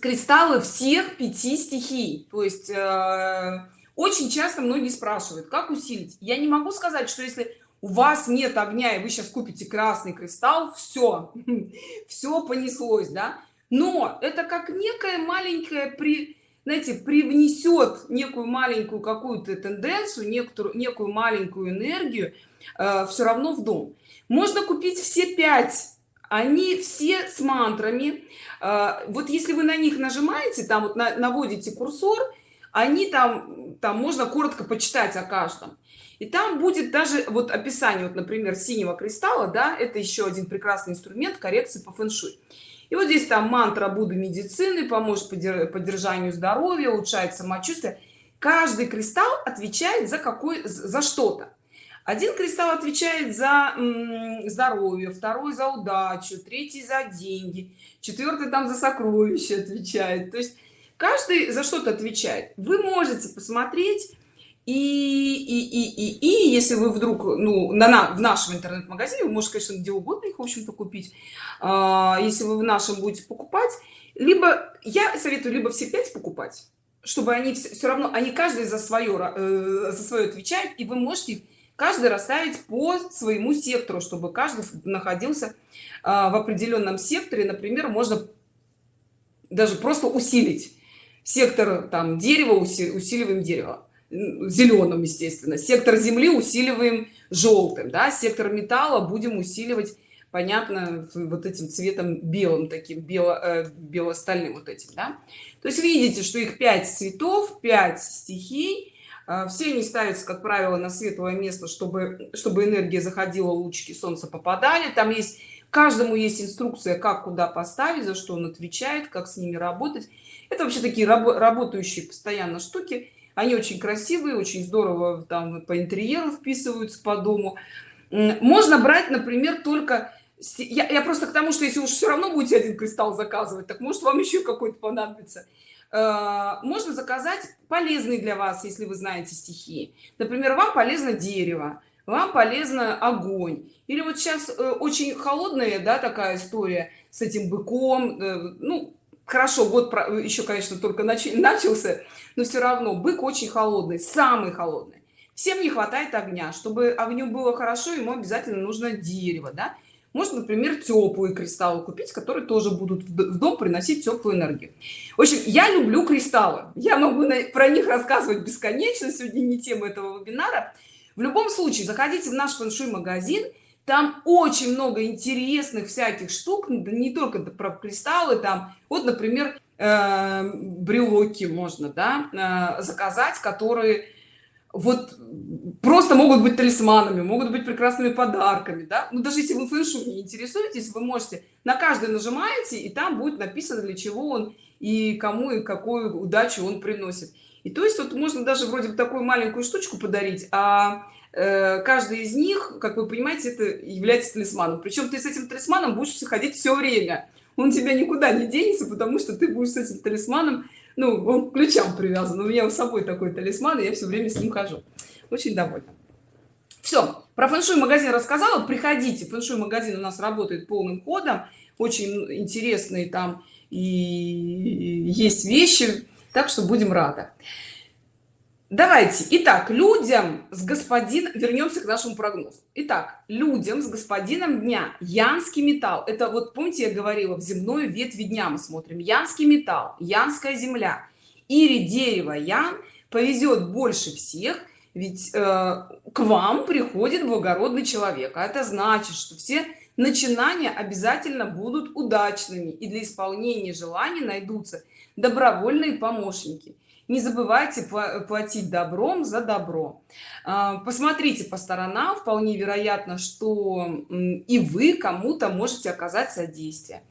кристаллы всех пяти стихий. То есть э, очень часто многие спрашивают как усилить? Я не могу сказать что если у вас нет огня и вы сейчас купите красный кристалл все все понеслось да? Но это как некая маленькая при знаете привнесет некую маленькую какую-то тенденцию некоторую некую маленькую энергию э, все равно в дом. Можно купить все пять они все с мантрами а, вот если вы на них нажимаете там вот на, наводите курсор они там там можно коротко почитать о каждом. И там будет даже вот описание вот например синего кристалла да это еще один прекрасный инструмент коррекции по фэн-шуй. И вот здесь там мантра будды медицины поможет поддержанию здоровья улучшает самочувствие. Каждый кристалл отвечает за какой за что-то один кристалл отвечает за здоровье второй за удачу третий за деньги четвертый там за сокровища отвечает. То есть каждый за что-то отвечает. Вы можете посмотреть и и и и, и если вы вдруг ну на, на в нашем интернет-магазине вы можете конечно где угодно их в общем-то купить. А, если вы в нашем будете покупать либо я советую либо все пять покупать чтобы они все, все равно они каждый за свое э, за свое отвечает и вы можете каждый расставить по своему сектору чтобы каждый находился э, в определенном секторе. Например можно даже просто усилить сектор там дерева усиливаем дерево. Зеленым естественно. Сектор земли усиливаем желтым да. Сектор металла будем усиливать понятно вот этим цветом белым таким бело э, бело-стальным вот этим да? то есть видите что их 5 цветов 5 стихий все они ставятся как правило на светлое место чтобы чтобы энергия заходила лучики солнца попадали. Там есть каждому есть инструкция как куда поставить за что он отвечает как с ними работать. Это вообще такие раб работающие постоянно штуки. Они очень красивые очень здорово там по интерьеру вписываются по дому. Можно брать например только я, я просто к тому что если уж все равно будете один кристалл заказывать так может вам еще какой-то понадобится можно заказать полезный для вас если вы знаете стихии например вам полезно дерево вам полезно огонь или вот сейчас э, очень холодная да такая история с этим быком. Э, ну хорошо год еще конечно только начался но все равно бык очень холодный самый холодный. Всем не хватает огня. Чтобы огню было хорошо ему обязательно нужно дерево да? Можно например теплые кристаллы купить которые тоже будут в дом приносить теплую энергию. В общем я люблю кристаллы. Я могу про них рассказывать бесконечно. Сегодня не тема этого вебинара. В любом случае заходите в наш фэншуй магазин там очень много интересных всяких штук. Не только про кристаллы там вот например э, брелоки можно да, э, заказать которые вот просто могут быть талисманами могут быть прекрасными подарками да? ну даже если вы фэншуй не интересуетесь вы можете на каждый нажимаете и там будет написано для чего он и кому и какую удачу он приносит. И то есть вот можно даже вроде бы такую маленькую штучку подарить а Э, каждый из них как вы понимаете это является талисманом. Причем ты с этим талисманом будешь ходить все время. Он тебя никуда не денется потому что ты будешь с этим талисманом ну он к ключам привязан у меня с собой такой талисман и я все время с ним хожу. Очень довольна. Все про фэншуй магазин рассказала приходите. Фэншуй магазин у нас работает полным ходом очень интересные там и есть вещи так что будем рады давайте итак людям с господин вернемся к нашему прогнозу. Итак людям с господином дня янский металл. Это вот помните я говорила в земную ветви дня мы смотрим. Янский металл янская земля. Или дерево ян повезет больше всех ведь э, к вам приходит благородный человек. А это значит что все начинания обязательно будут удачными и для исполнения желаний найдутся добровольные помощники не забывайте платить добром за добро. А, посмотрите по сторонам вполне вероятно что и вы кому-то можете оказать содействие.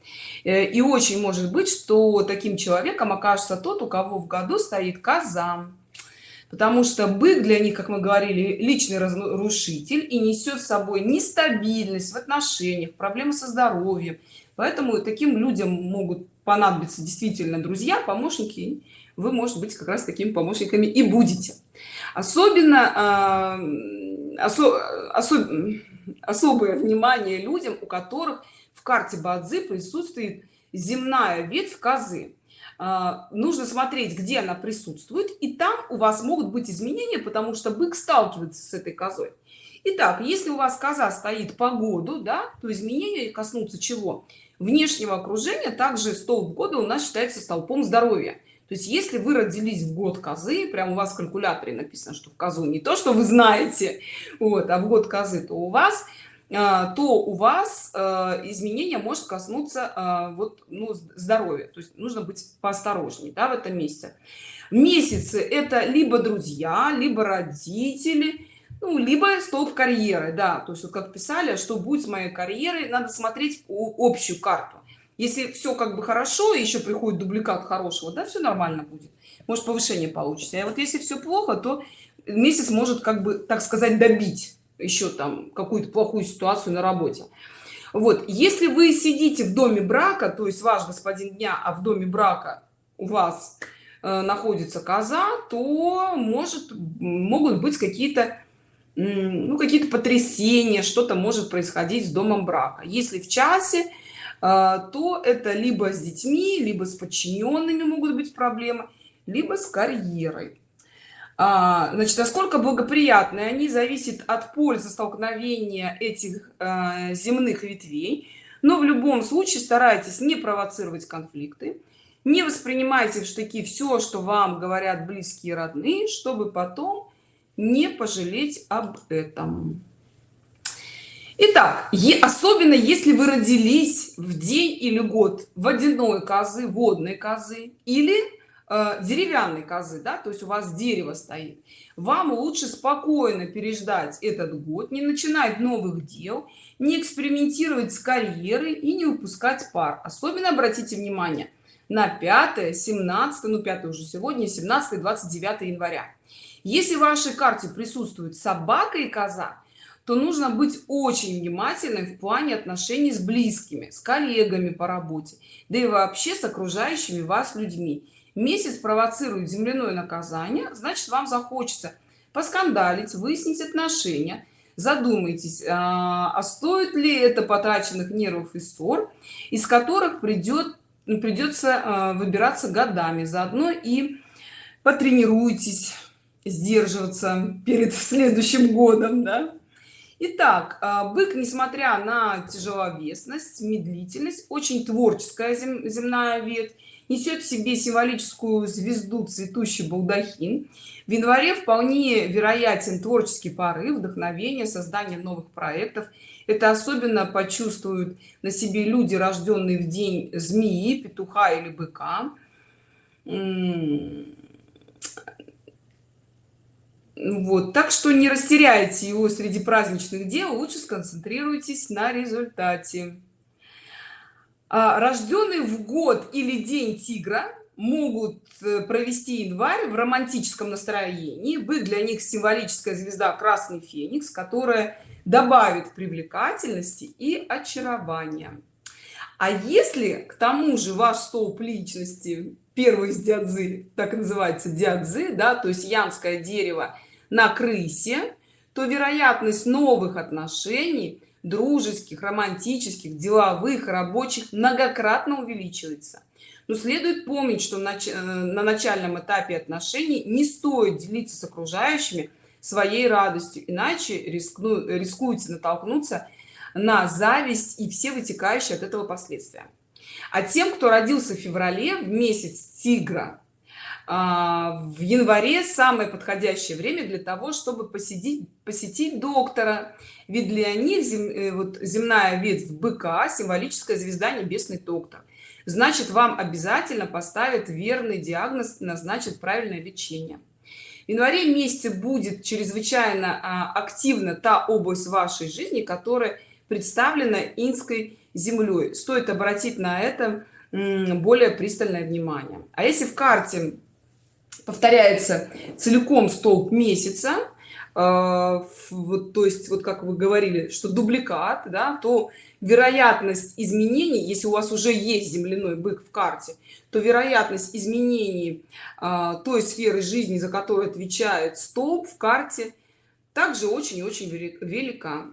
Э, и очень может быть что таким человеком окажется тот у кого в году стоит коза. Потому что бык для них как мы говорили личный разрушитель и несет с собой нестабильность в отношениях проблемы со здоровьем. Поэтому таким людям могут понадобиться действительно друзья помощники вы может быть как раз такими помощниками и будете. Особенно э, осо, осо, особое внимание людям у которых в карте бадзи присутствует земная ветвь козы. А, нужно смотреть где она присутствует и там у вас могут быть изменения потому что бык сталкивается с этой козой. Итак, если у вас коза стоит по году да то изменения коснутся чего? Внешнего окружения также столб года у нас считается столпом здоровья то есть если вы родились в год козы прям у вас в калькуляторе написано что в козу не то что вы знаете вот а в год козы то у вас а, то у вас а, изменения может коснуться а, вот ну, здоровья. То есть нужно быть поосторожнее да, в этом месяце. Месяцы это либо друзья либо родители ну, либо столб карьеры да. То есть вот как писали что будет с моей карьерой надо смотреть общую карту если все как бы хорошо еще приходит дубликат хорошего да все нормально будет. Может повышение получится. А вот если все плохо то месяц может как бы так сказать добить еще там какую-то плохую ситуацию на работе. Вот. Если вы сидите в доме брака то есть ваш господин дня а в доме брака у вас э, находится коза то может могут быть какие-то ну какие-то потрясения что-то может происходить с домом брака. Если в часе то это либо с детьми либо с подчиненными могут быть проблемы либо с карьерой. А, значит насколько благоприятны они зависит от пользы столкновения этих э, земных ветвей. Но в любом случае старайтесь не провоцировать конфликты не воспринимайте в штыки все что вам говорят близкие родные чтобы потом не пожалеть об этом Итак, особенно если вы родились в день или год водяной козы, водной козы или э, деревянной козы да то есть у вас дерево стоит вам лучше спокойно переждать этот год не начинать новых дел не экспериментировать с карьерой и не выпускать пар. Особенно обратите внимание на 5 17 ну 5 уже сегодня 17 29 января. Если в вашей карте присутствует собака и коза то нужно быть очень внимательным в плане отношений с близкими с коллегами по работе да и вообще с окружающими вас людьми. Месяц провоцирует земляное наказание значит вам захочется поскандалить выяснить отношения. Задумайтесь а, а стоит ли это потраченных нервов и ссор из которых придет придется а, выбираться годами. Заодно и потренируйтесь сдерживаться перед следующим годом да? Итак, а, бык несмотря на тяжеловесность медлительность очень творческая зем, земная ветвь несет в себе символическую звезду цветущий балдахин. В январе вполне вероятен творческий порыв вдохновение создание новых проектов. Это особенно почувствуют на себе люди рожденные в день змеи петуха или быка вот так что не растеряйте его среди праздничных дел лучше сконцентрируйтесь на результате. А, рожденные в год или день тигра могут э, провести январь в романтическом настроении. Бык для них символическая звезда красный феникс которая добавит привлекательности и очарования. А если к тому же ваш столб личности первый из дядзы так называется дядзы да то есть янское дерево на крысе то вероятность новых отношений дружеских романтических деловых рабочих многократно увеличивается. Но следует помнить что э, на начальном этапе отношений не стоит делиться с окружающими своей радостью иначе рискну рискуете натолкнуться на зависть и все вытекающие от этого последствия а тем кто родился в феврале в месяц тигра а, в январе самое подходящее время для того чтобы посетить посетить доктора. Ведь для них зем, э, вот земная ветвь быка символическая звезда небесный доктор. Значит вам обязательно поставят верный диагноз назначит правильное лечение. В январе месяце будет чрезвычайно а, активна та область вашей жизни которая представлена инской землей стоит обратить на это более пристальное внимание. А если в карте повторяется целиком столб месяца э, вот то есть вот как вы говорили что дубликат да то вероятность изменений если у вас уже есть земляной бык в карте то вероятность изменений э, той сферы жизни за которую отвечает столб в карте также очень очень велика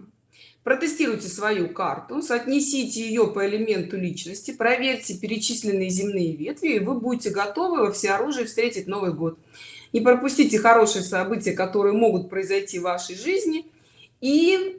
протестируйте свою карту соотнесите ее по элементу личности проверьте перечисленные земные ветви и вы будете готовы во всеоружии встретить новый год. Не пропустите хорошие события которые могут произойти в вашей жизни и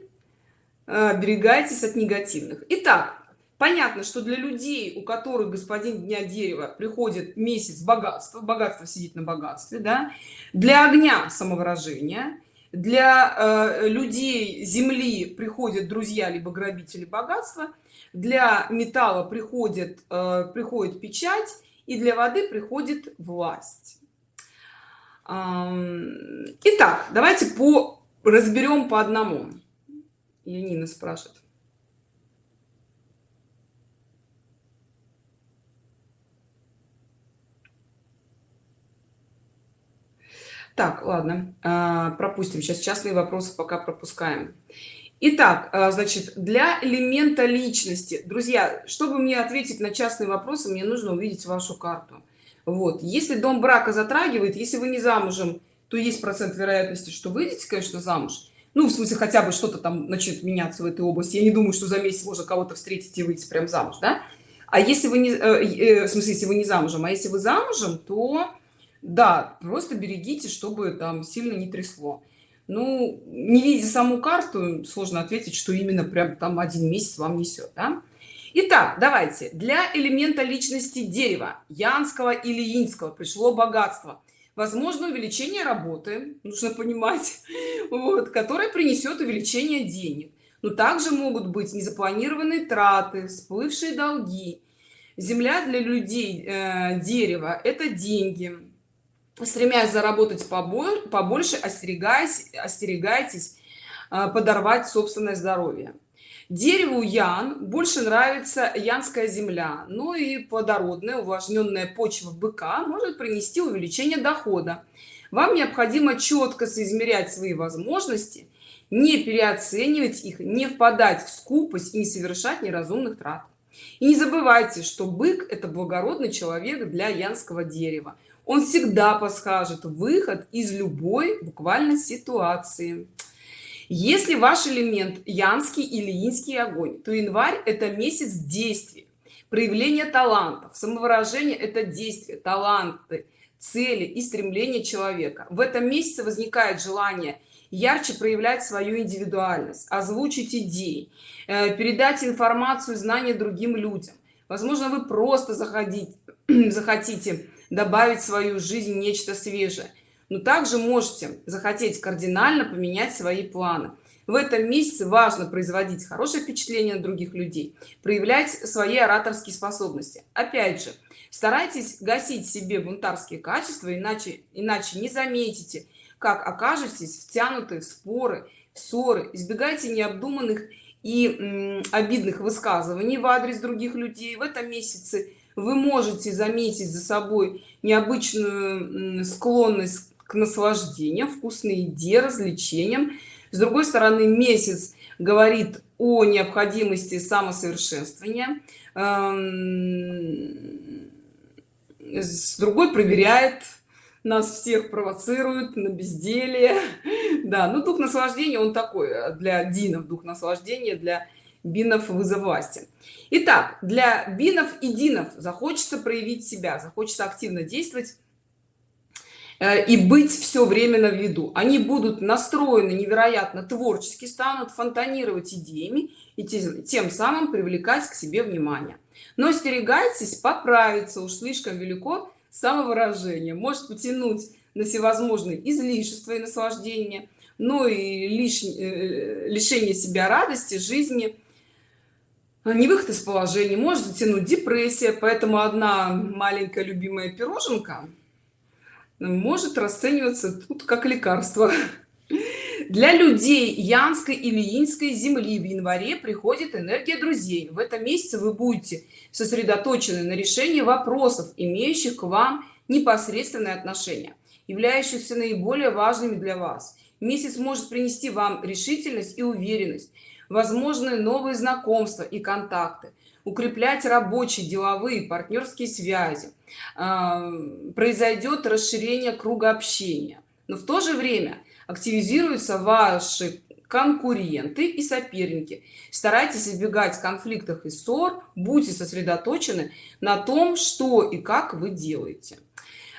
э, оберегайтесь от негативных. Итак, понятно что для людей у которых господин дня дерева приходит месяц богатства богатство сидит на богатстве да для огня самовыражения для э, людей земли приходят друзья либо грабители богатства для металла приходит э, приходит печать и для воды приходит власть. Итак давайте по разберем по одному. Янина спрашивает так ладно а, пропустим сейчас частные вопросы пока пропускаем Итак, а, значит, для элемента личности, друзья, чтобы мне ответить на частные вопросы, мне нужно увидеть вашу карту. Вот, если дом брака затрагивает, если вы не замужем, то есть процент вероятности, что выйдете, конечно, замуж. Ну, в смысле, хотя бы что-то там начнет меняться в этой области. Я не думаю, что за месяц можно кого-то встретить и выйти прям замуж, да? А если вы не, э, э, в смысле, если вы не замужем, а если вы замужем, то да, просто берегите, чтобы там сильно не трясло. Ну, не видя саму карту, сложно ответить, что именно прям там один месяц вам несет, да? Итак, давайте. Для элемента личности дерева, янского или инского, пришло богатство. Возможно, увеличение работы, нужно понимать, вот, которое принесет увеличение денег. Но также могут быть незапланированные траты, всплывшие долги. Земля для людей, э, дерево – это деньги стремясь заработать побольше остерегаясь остерегайтесь а, подорвать собственное здоровье. Дереву ян больше нравится янская земля но и плодородная увлажненная почва быка может принести увеличение дохода. Вам необходимо четко соизмерять свои возможности не переоценивать их не впадать в скупость и не совершать неразумных трат. И не забывайте что бык это благородный человек для янского дерева он всегда подскажет выход из любой буквально ситуации. Если ваш элемент янский или инский огонь то январь это месяц действий проявление талантов самовыражение это действие таланты цели и стремления человека. В этом месяце возникает желание ярче проявлять свою индивидуальность озвучить идеи э, передать информацию знания другим людям. Возможно вы просто заходить захотите добавить в свою жизнь нечто свежее. Но также можете захотеть кардинально поменять свои планы. В этом месяце важно производить хорошее впечатление на других людей проявлять свои ораторские способности. Опять же старайтесь гасить себе бунтарские качества иначе иначе не заметите как окажетесь втянуты в споры ссоры. Избегайте необдуманных и обидных высказываний в адрес других людей. В этом месяце вы можете заметить за собой необычную склонность к наслаждению вкусной еде развлечениям. С другой стороны месяц говорит о необходимости самосовершенствования эм, с другой проверяет нас всех провоцирует на безделие да ну дух наслаждения он такой для динов дух наслаждения для бинов вызовласти итак для бинов и динов захочется проявить себя захочется активно действовать э, и быть все время на виду. Они будут настроены невероятно творчески станут фонтанировать идеями и тем самым привлекать к себе внимание. Но остерегайтесь поправиться уж слишком велико самовыражение. Может потянуть на всевозможные излишества и наслаждения но и лишнее э, лишение себя радости жизни не выход из положения может затянуть депрессия поэтому одна маленькая любимая пироженка может расцениваться тут как лекарство. Для людей янской или инской земли в январе приходит энергия друзей. В этом месяце вы будете сосредоточены на решении вопросов имеющих к вам непосредственное отношение являющихся наиболее важными для вас. Месяц может принести вам решительность и уверенность возможны новые знакомства и контакты укреплять рабочие деловые партнерские связи произойдет расширение круга общения. Но в то же время активизируются ваши конкуренты и соперники. Старайтесь избегать конфликтов и ссор будьте сосредоточены на том что и как вы делаете.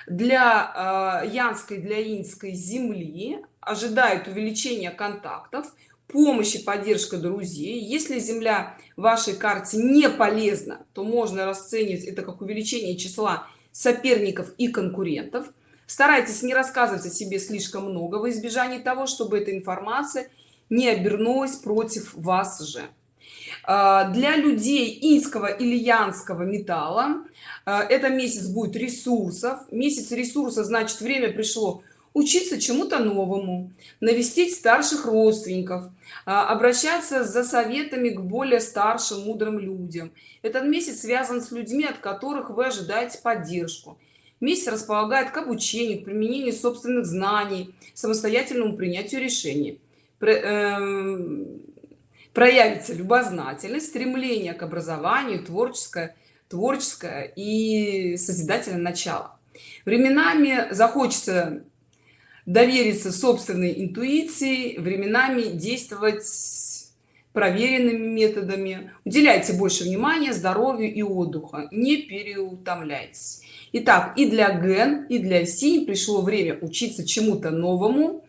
Для э, янской для инской земли ожидает увеличения контактов помощь и поддержка друзей. Если земля в вашей карте не полезна то можно расценивать это как увеличение числа соперников и конкурентов. Старайтесь не рассказывать о себе слишком много во избежание того чтобы эта информация не обернулась против вас же. А, для людей инского или янского металла а, это месяц будет ресурсов. Месяц ресурса значит время пришло учиться чему-то новому навестить старших родственников а, обращаться за советами к более старшим мудрым людям. Этот месяц связан с людьми от которых вы ожидаете поддержку. Месяц располагает к обучению к применению собственных знаний самостоятельному принятию решений. Эм, проявится любознательность стремление к образованию творческое творческое и созидательное начало. Временами захочется довериться собственной интуиции временами действовать проверенными методами. Уделяйте больше внимания здоровью и отдыха не переутомляйтесь. Итак, и для ген и для си пришло время учиться чему-то новому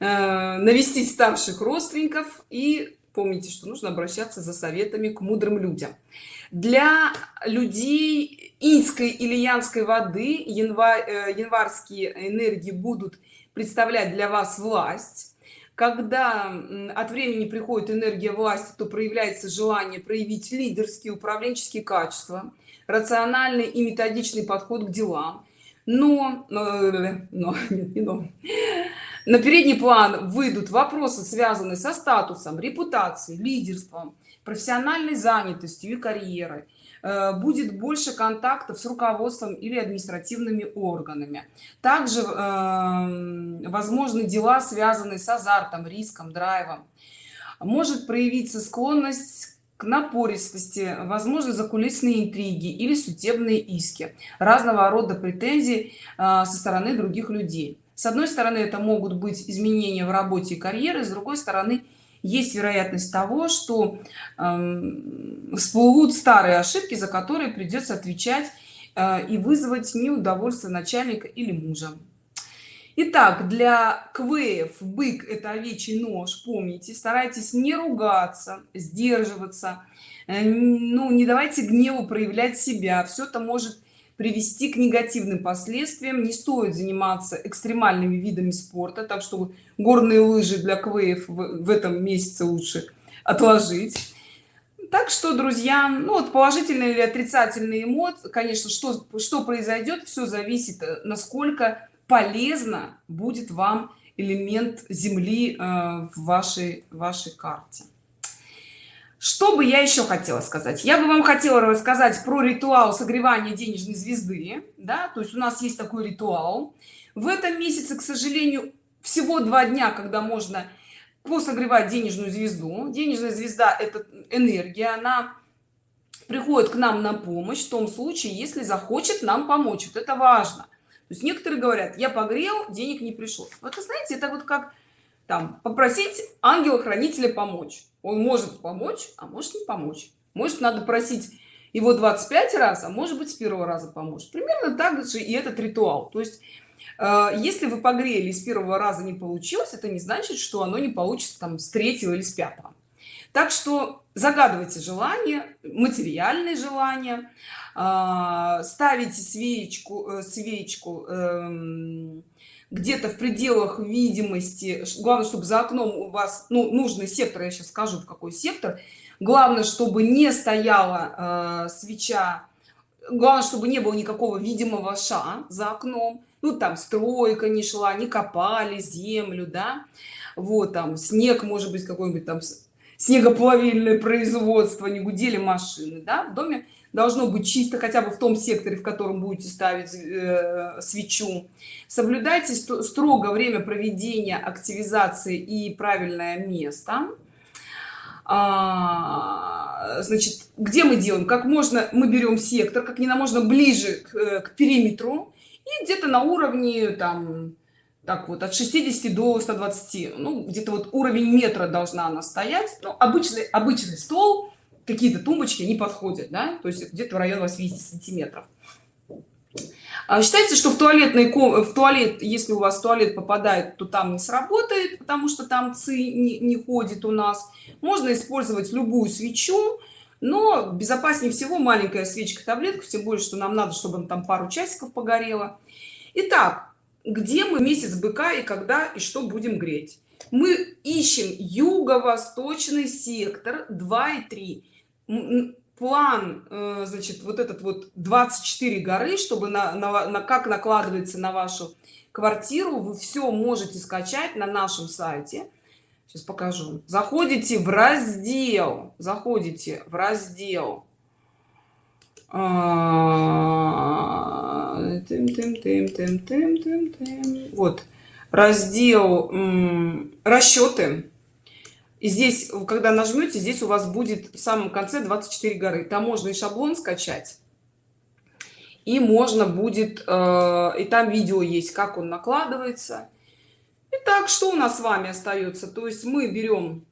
э, навестить старших родственников. И помните что нужно обращаться за советами к мудрым людям. Для людей инской или янской воды январь э, январские энергии будут представлять для вас власть. Когда от времени приходит энергия власти то проявляется желание проявить лидерские управленческие качества рациональный и методичный подход к делам. Но, но, но, не но. на передний план выйдут вопросы связанные со статусом репутацией лидерством профессиональной занятостью и карьерой. Э, будет больше контактов с руководством или административными органами. Также э, возможны дела связанные с азартом риском драйвом. Может проявиться склонность к напористости возможно закулисные интриги или судебные иски разного рода претензий э, со стороны других людей. С одной стороны это могут быть изменения в работе и карьеры с другой стороны есть вероятность того что э, всплывут старые ошибки за которые придется отвечать э, и вызвать неудовольствие начальника или мужа. Итак, для квеев бык это овечий нож помните. Старайтесь не ругаться сдерживаться э, ну не давайте гневу проявлять себя. Все это может привести к негативным последствиям. Не стоит заниматься экстремальными видами спорта так что горные лыжи для квеев в, этом месяце лучше отложить. Так что друзья ну вот положительные или отрицательные эмоции конечно что что произойдет все зависит э, насколько полезно будет вам элемент земли э, в вашей вашей карте что бы я еще хотела сказать? Я бы вам хотела рассказать про ритуал согревания денежной звезды да? То есть у нас есть такой ритуал. В этом месяце к сожалению всего два дня когда можно посогревать денежную звезду. Денежная звезда это энергия она приходит к нам на помощь в том случае если захочет нам помочь. Вот это важно. То есть некоторые говорят я погрел денег не пришло вот вы знаете это вот как там попросить ангела-хранителя помочь. Он может помочь а может не помочь. Может надо просить его 25 раз а может быть с первого раза поможет примерно так же и этот ритуал. То есть э, если вы погрели с первого раза не получилось это не значит что оно не получится там с третьего или с пятого. Так что загадывайте желание материальные желания э, ставите свечку э, свечку э, где-то в пределах видимости главное чтобы за окном у вас ну, нужный сектор я сейчас скажу в какой сектор. Главное чтобы не стояла э, свеча. Главное чтобы не было никакого видимого ша за окном. Ну там стройка не шла не копали землю да. Вот там снег может быть какой-нибудь там снегоплавильное производство не гудели машины да в доме должно быть чисто хотя бы в том секторе в котором будете ставить э, свечу. Соблюдайте строго время проведения активизации и правильное место. А, значит где мы делаем? Как можно мы берем сектор как не на можно ближе к, э, к периметру и где-то на уровне там так вот от 60 до 120 ну где-то вот уровень метра должна она стоять. Ну, обычный обычный стол какие-то тумбочки не подходят да? то есть где-то в районе 80 сантиметров. А считается что в туалетной в туалет если у вас туалет попадает то там не сработает потому что там ци не, не ходит у нас. Можно использовать любую свечу но безопаснее всего маленькая свечка таблетка тем более что нам надо чтобы там пару часиков погорело Итак, где мы месяц быка и когда и что будем греть? Мы ищем юго-восточный сектор 2 и 3 план э, значит вот этот вот 24 горы чтобы на, на, на как накладывается на вашу квартиру вы все можете скачать на нашем сайте. Сейчас покажу. Заходите в раздел. Заходите в раздел. А, вот. Раздел расчеты здесь когда нажмете здесь у вас будет в самом конце 24 горы. Там можно и шаблон скачать и можно будет э, и там видео есть как он накладывается. Итак, что у нас с вами остается? То есть мы берем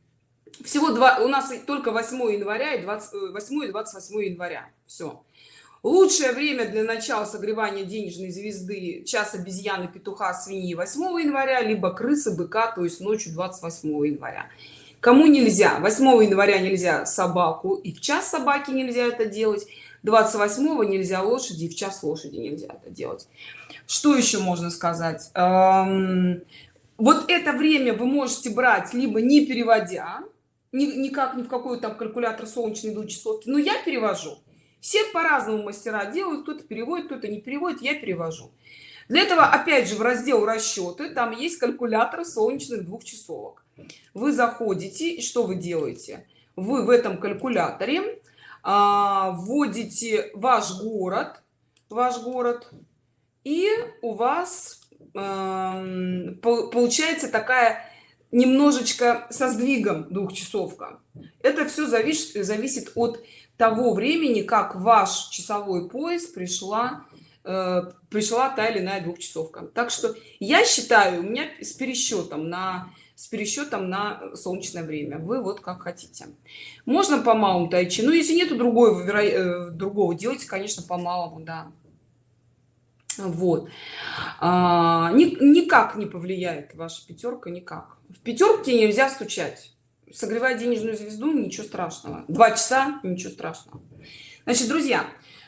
всего два у нас только 8 января и 28 и 28 января. Все лучшее время для начала согревания денежной звезды час обезьяны петуха свиньи 8 января либо крысы быка то есть ночью 28 января кому нельзя? 8 января нельзя собаку и в час собаки нельзя это делать. 28 нельзя лошади в час лошади нельзя это делать. Что еще можно сказать? Эм, вот это время вы можете брать либо не переводя ни, никак ни в какой там калькулятор солнечный до часовки но я перевожу. Все по-разному мастера делают кто-то переводит кто-то не переводит я перевожу. Для этого опять же в раздел расчеты там есть калькулятор солнечных двух часовок вы заходите и что вы делаете? Вы в этом калькуляторе а, вводите ваш город ваш город и у вас э, получается такая немножечко со сдвигом двухчасовка. Это все зависит зависит от того времени как ваш часовой пояс пришла э, пришла та или иная двухчасовка. Так что я считаю у меня с пересчетом на с пересчетом на солнечное время. Вы вот как хотите. Можно по малому тайчи? Ну если нету другой веро... Э, другого делайте конечно по малому да. Вот. А, ни, никак не повлияет ваша пятерка никак. В пятерке нельзя стучать. Согревать денежную звезду ничего страшного. Два часа ничего страшного. Значит друзья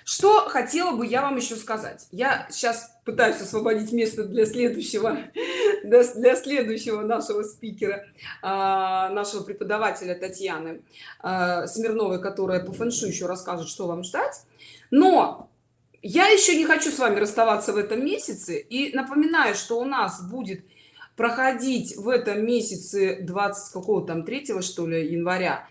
что хотела бы я вам еще сказать? Я сейчас пытаюсь освободить место для следующего для, следующего нашего спикера а, нашего преподавателя татьяны а, смирновой которая по фэншу еще расскажет что вам ждать. Но я еще не хочу с вами расставаться в этом месяце. И напоминаю что у нас будет проходить в этом месяце 20 какого там 3 что ли января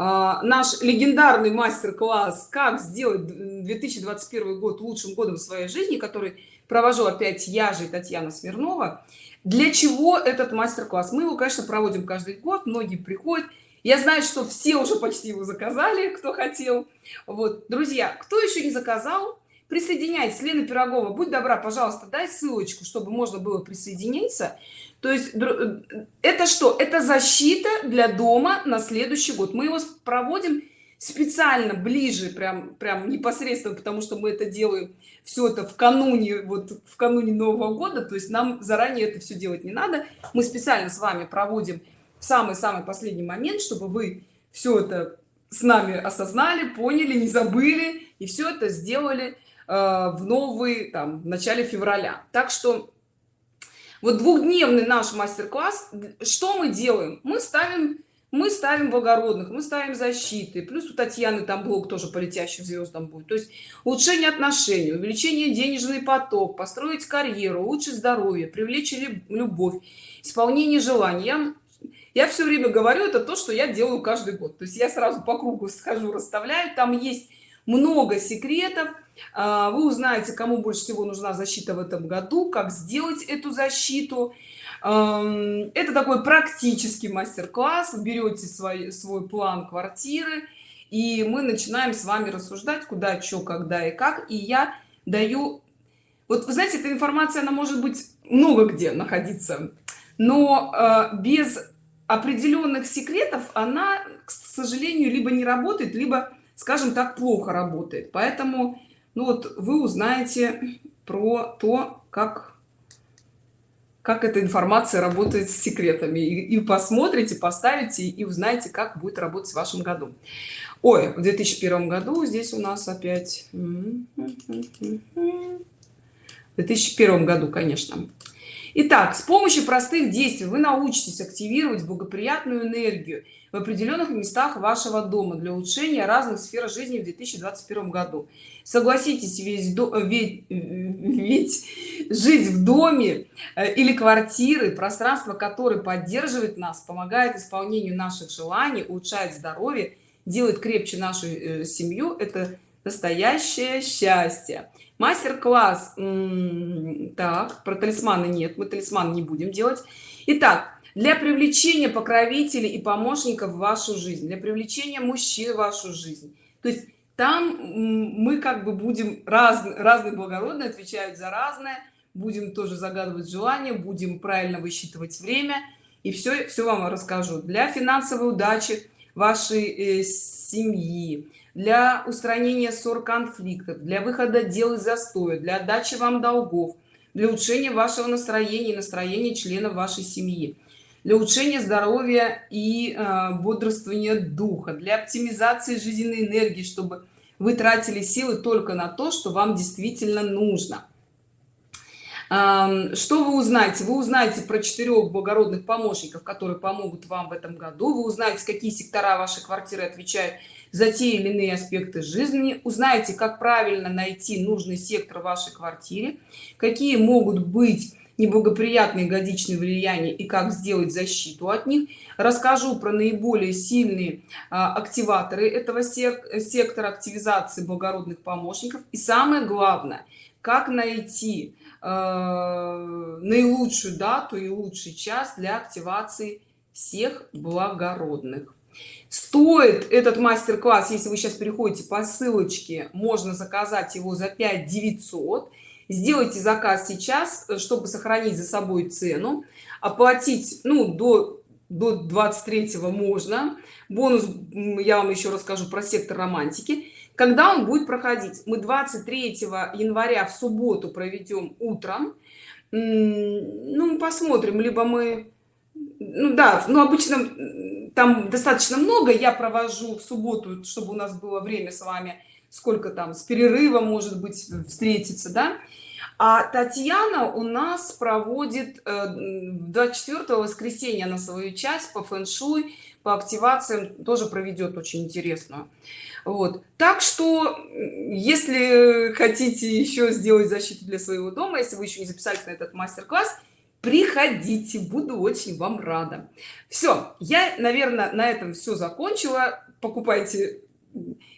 наш легендарный мастер-класс как сделать 2021 год лучшим годом в своей жизни который провожу опять я же татьяна смирнова. Для чего этот мастер-класс? Мы его конечно проводим каждый год многие приходят. Я знаю что все уже почти его заказали кто хотел. Вот друзья кто еще не заказал присоединяйтесь. Лена пирогова будь добра пожалуйста дай ссылочку чтобы можно было присоединиться. То есть э, это что? Это защита для дома на следующий год. Мы его проводим специально ближе прям прям непосредственно потому что мы это делаем все это в кануне вот в кануне нового года. То есть нам заранее это все делать не надо. Мы специально с вами проводим самый-самый последний момент чтобы вы все это с нами осознали поняли не забыли и все это сделали в новый там в начале февраля. Так что вот двухдневный наш мастер-класс что мы делаем? Мы ставим мы ставим благородных мы ставим защиты. Плюс у татьяны там блок тоже по летящим звездам будет. То есть улучшение отношений увеличение денежный поток построить карьеру лучше здоровье привлечь любовь исполнение желаний. Я, я все время говорю это то что я делаю каждый год. То есть я сразу по кругу схожу расставляю. Там есть много секретов. А, вы узнаете кому больше всего нужна защита в этом году как сделать эту защиту. Это такой практический мастер-класс. Берете свой свой план квартиры и мы начинаем с вами рассуждать куда что когда и как. И я даю вот вы знаете эта информация она может быть много где находиться но э, без определенных секретов она к сожалению либо не работает либо скажем так плохо работает. Поэтому ну вот вы узнаете про то как как эта информация работает с секретами. И, и посмотрите поставите и узнаете как будет работать в вашем году. Ой в 2001 году здесь у нас опять. В 2001 году конечно Итак, с помощью простых действий вы научитесь активировать благоприятную энергию в определенных местах вашего дома для улучшения разных сфер жизни в 2021 году. Согласитесь, весь до... ведь, ведь жить в доме э, или квартиры, пространство, которое поддерживает нас, помогает исполнению наших желаний, улучшает здоровье, делает крепче нашу э, семью, это настоящее счастье мастер-класс так про талисманы нет мы талисман не будем делать. Итак для привлечения покровителей и помощников в вашу жизнь для привлечения мужчин в вашу жизнь. То есть там мы как бы будем раз, разные благородные отвечают за разное будем тоже загадывать желание будем правильно высчитывать время. И все все вам расскажу. Для финансовой удачи вашей э, семьи для устранения ссор конфликтов для выхода дел из застоя для отдачи вам долгов для улучшения вашего настроения и настроения членов вашей семьи для улучшения здоровья и э, бодрствования духа для оптимизации жизненной энергии чтобы вы тратили силы только на то что вам действительно нужно. Что вы узнаете? Вы узнаете про четырех благородных помощников которые помогут вам в этом году. Вы узнаете какие сектора вашей квартиры отвечают за те или иные аспекты жизни. Узнаете как правильно найти нужный сектор в вашей квартире какие могут быть неблагоприятные годичные влияния и как сделать защиту от них. Расскажу про наиболее сильные а, активаторы этого сектора активизации благородных помощников. И самое главное как найти Э, наилучшую дату и лучший час для активации всех благородных стоит этот мастер-класс если вы сейчас переходите по ссылочке можно заказать его за 5 900 сделайте заказ сейчас чтобы сохранить за собой цену. Оплатить ну до до 23 можно. Бонус я вам еще расскажу про сектор романтики. Когда он будет проходить? Мы 23 января в субботу проведем утром. Ну посмотрим либо мы ну да ну обычно там достаточно много я провожу в субботу чтобы у нас было время с вами сколько там с перерывом может быть встретиться да? А татьяна у нас проводит 24 э, воскресенья на свою часть по фэн-шуй по активациям тоже проведет очень интересную. Вот. Так что если хотите еще сделать защиту для своего дома если вы еще не записались на этот мастер-класс приходите буду очень вам рада. Все я наверное на этом все закончила. Покупайте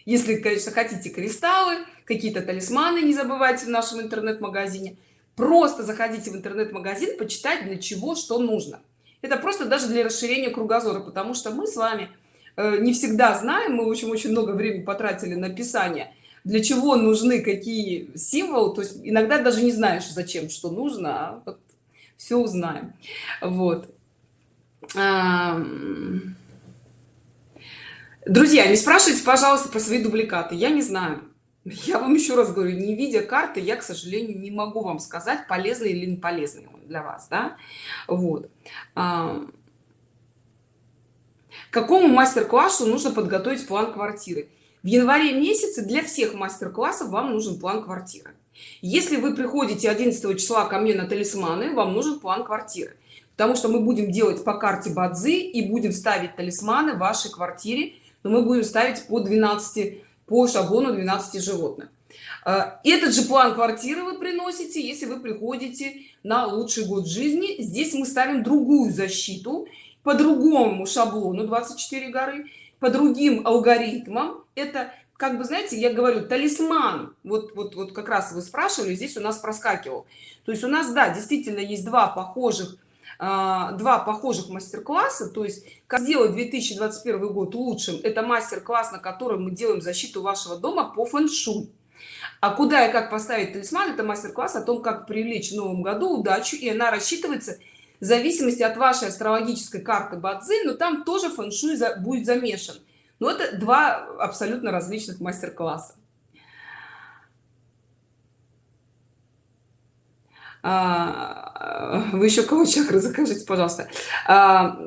если конечно хотите кристаллы какие-то талисманы не забывайте в нашем интернет-магазине. Просто заходите в интернет-магазин почитать для чего что нужно. Это просто даже для расширения кругозора потому что мы с вами Э, не всегда знаем мы очень очень много времени потратили на писание для чего нужны какие символы. То есть иногда даже не знаешь зачем что нужно а вот все узнаем. Вот. Друзья не спрашивайте пожалуйста про свои дубликаты. Я не знаю. Я вам еще раз говорю не видя карты я к сожалению не могу вам сказать полезный или не полезный для вас да? Вот. Какому мастер-классу нужно подготовить план квартиры в январе месяце для всех мастер-классов вам нужен план квартиры. Если вы приходите 11 числа ко мне на талисманы вам нужен план квартиры. Потому что мы будем делать по карте бадзи и будем ставить талисманы в вашей квартире но мы будем ставить по 12 по шаблону 12 животных. А, этот же план квартиры вы приносите если вы приходите на лучший год жизни. Здесь мы ставим другую защиту по другому шаблону 24 горы по другим алгоритмам. Это как бы знаете я говорю талисман. Вот вот вот как раз вы спрашивали здесь у нас проскакивал. То есть у нас да действительно есть два похожих а, два похожих мастер-класса. То есть как сделать 2021 год лучшим? Это мастер-класс на котором мы делаем защиту вашего дома по фэн-шуй. А куда и как поставить талисман? Это мастер-класс о том как привлечь в новом году удачу и она рассчитывается в зависимости от вашей астрологической карты бадзи но там тоже фэн-шуй за, будет замешан. Но это два абсолютно различных мастер-класса. А, вы еще кого чакры закажите пожалуйста? А,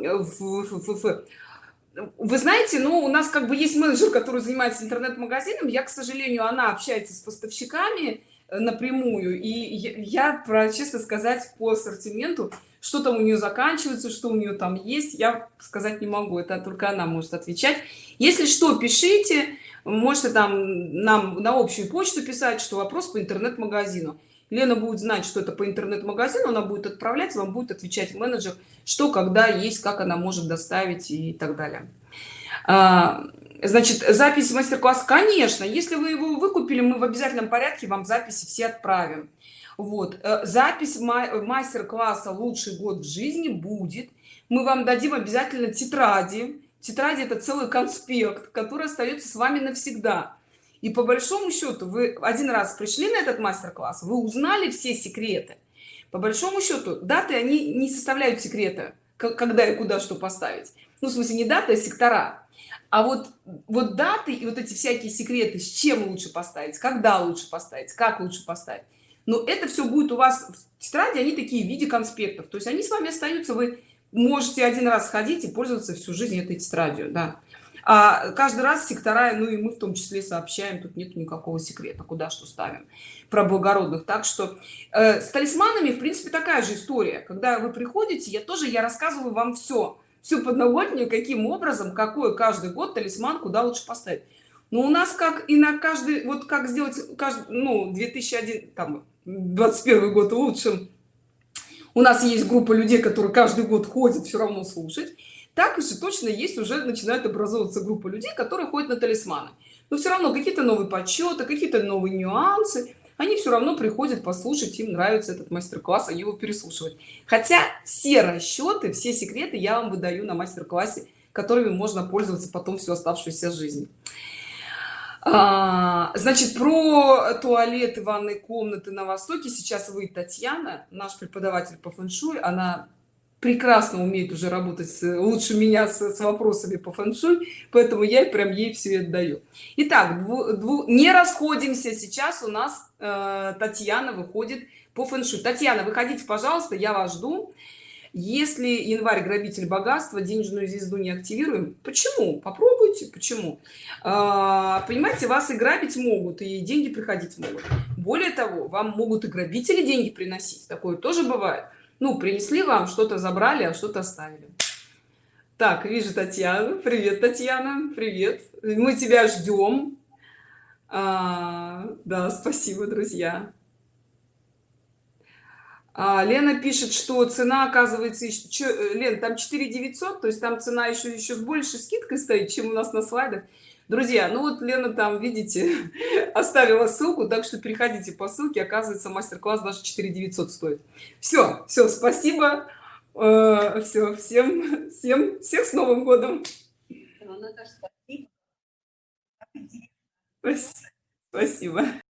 вы знаете ну у нас как бы есть менеджер который занимается интернет-магазином. Я к сожалению она общается с поставщиками напрямую. И я, про честно сказать по ассортименту что там у нее заканчивается что у нее там есть я сказать не могу. Это только она может отвечать. Если что пишите. Можете там нам на общую почту писать что вопрос по интернет-магазину. Лена будет знать что это по интернет-магазину она будет отправлять вам будет отвечать менеджер что когда есть как она может доставить и так далее. А, Значит, запись мастер-класс, конечно, если вы его выкупили, мы в обязательном порядке вам записи все отправим. Вот, э, запись мастер-класса «Лучший год в жизни» будет. Мы вам дадим обязательно тетради. Тетради– это целый конспект, который остается с вами навсегда. И по большому счету вы один раз пришли на этот мастер-класс, вы узнали все секреты. По большому счету даты, они не составляют секрета, когда и куда что поставить. Ну, в смысле, не даты, а сектора а вот вот даты и вот эти всякие секреты с чем лучше поставить когда лучше поставить как лучше поставить но это все будет у вас в тетради они такие в виде конспектов. То есть они с вами остаются вы можете один раз ходить и пользоваться всю жизнь этой тетрадью да. А каждый раз сектора ну и мы в том числе сообщаем тут нет никакого секрета куда что ставим про благородных. Так что э, с талисманами в принципе такая же история. Когда вы приходите я тоже я рассказываю вам все всю подноготнюю каким образом какой каждый год талисман куда лучше поставить. Но у нас как и на каждый вот как сделать каждый ну 2001 там 21 год лучшим у нас есть группа людей которые каждый год ходят все равно слушать. Так же точно есть уже начинает образовываться группа людей которые ходят на талисманы. Но все равно какие-то новые подсчеты какие-то новые нюансы они все равно приходят послушать им нравится этот мастер-класс они его переслушивают. Хотя все расчеты все секреты я вам выдаю на мастер-классе которыми можно пользоваться потом всю оставшуюся жизнь. А, значит про туалеты ванной комнаты на востоке. Сейчас вы татьяна наш преподаватель по фэншуй. Она прекрасно умеет уже работать лучше меня с, с вопросами по фэншуй поэтому я прям ей все отдаю итак дву, дву, не расходимся. Сейчас у нас э, татьяна выходит по фэншуй. Татьяна выходите пожалуйста я вас жду. Если январь грабитель богатства денежную звезду не активируем почему? Попробуйте почему? А, понимаете вас и грабить могут и деньги приходить могут. Более того вам могут и грабители деньги приносить. Такое тоже бывает ну принесли вам что-то забрали а что-то оставили. Так вижу татьяну. Привет татьяна. Привет. Мы тебя ждем. А, да спасибо друзья. А, лена пишет что цена оказывается еще лен там 4 900 то есть там цена еще еще с большей скидкой стоит чем у нас на слайдах друзья ну вот лена там видите оставила ссылку так что переходите по ссылке оказывается мастер-класс даже 4 900 стоит. Все все спасибо. Э, все всем всем всех с новым годом. Спасибо